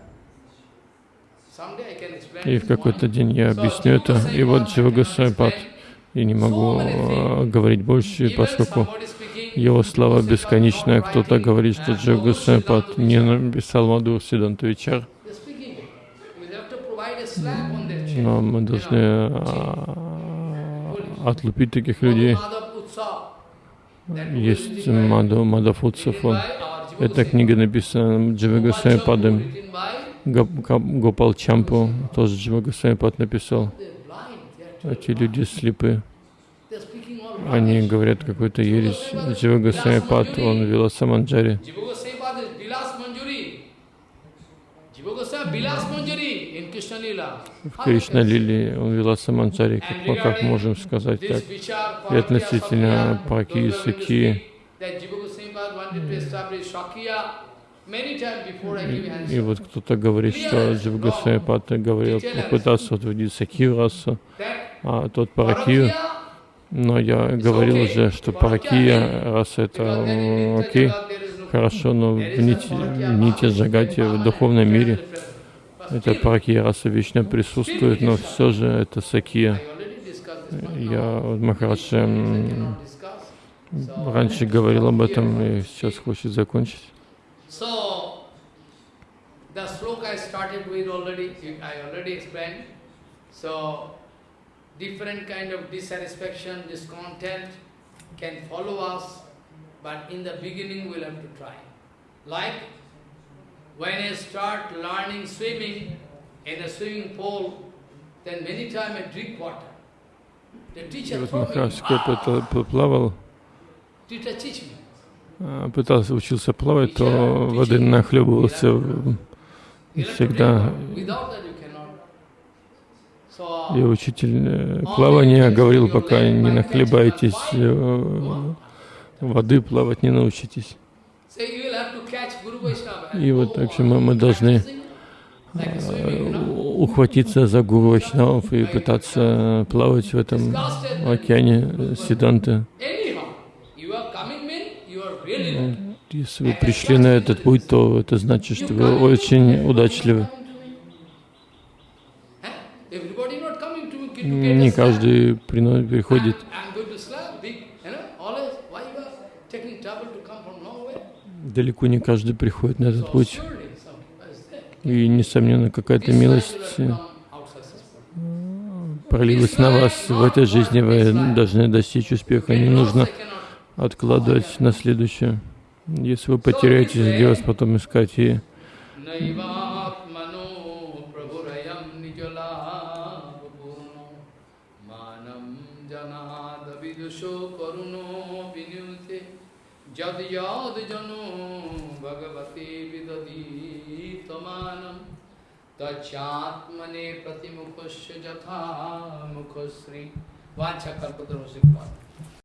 И в какой-то день я объясню это. И вот Дживагасайпад. Я не могу э, говорить больше, поскольку его слова бесконечная. Кто-то говорит, что Дживагасайпад не написал Мадур Сиданту Вичар. Но мы должны а, отлупить таких людей. Есть Мадхав, Мадхав Утсафон. Эта книга написана Дживагасай Падом. Гопал Чампу тоже Дживагасай Пад написал. Эти люди слепы. Они говорят какую-то ересь. Дживагасай Пад, он вела Саманджари. В Кришна Лили он вела Саманчари, как, как можем сказать так, и относительно Паки и Саки. И, и вот кто-то говорит, что Дживгасайпад говорил, попытался утвердить Сакию расу, а тот Паракию. Но я говорил уже, что Паракия раса это окей, хорошо, но в нити, нити Джагати, в духовном мире, это паракия раса вечно присутствует, но все же это сакия. Я Махарадж раньше говорил об этом и сейчас хочет закончить. different kind of dissatisfaction, discontent can follow us, but in the beginning we'll have to try. Like When I start learning swimming in a swimming pool, then many times I drink water. The teacher вот Махарадж плавал, пытался учился плавать, то воды нахлебывался всегда. И учитель плавания говорил, пока не нахлебаетесь воды, плавать не научитесь. И вот так же мы, мы должны э, ухватиться за Гуру Вайшнавов и пытаться плавать в этом океане Сиданты. Если вы пришли на этот путь, то это значит, что вы очень удачливы. Не каждый приходит далеко не каждый приходит на этот путь. И, несомненно, какая-то милость э, пролилась на вас в этой жизни, вы должны достичь успеха. Не нужно откладывать на следующее. Если вы потеряетесь здесь, потом искать и जद याद जनो भगवती विदधी तमानम तत्मने प्रतिमुखस्य यथा मुखश्री। वाचा कल्पतरों से पाठ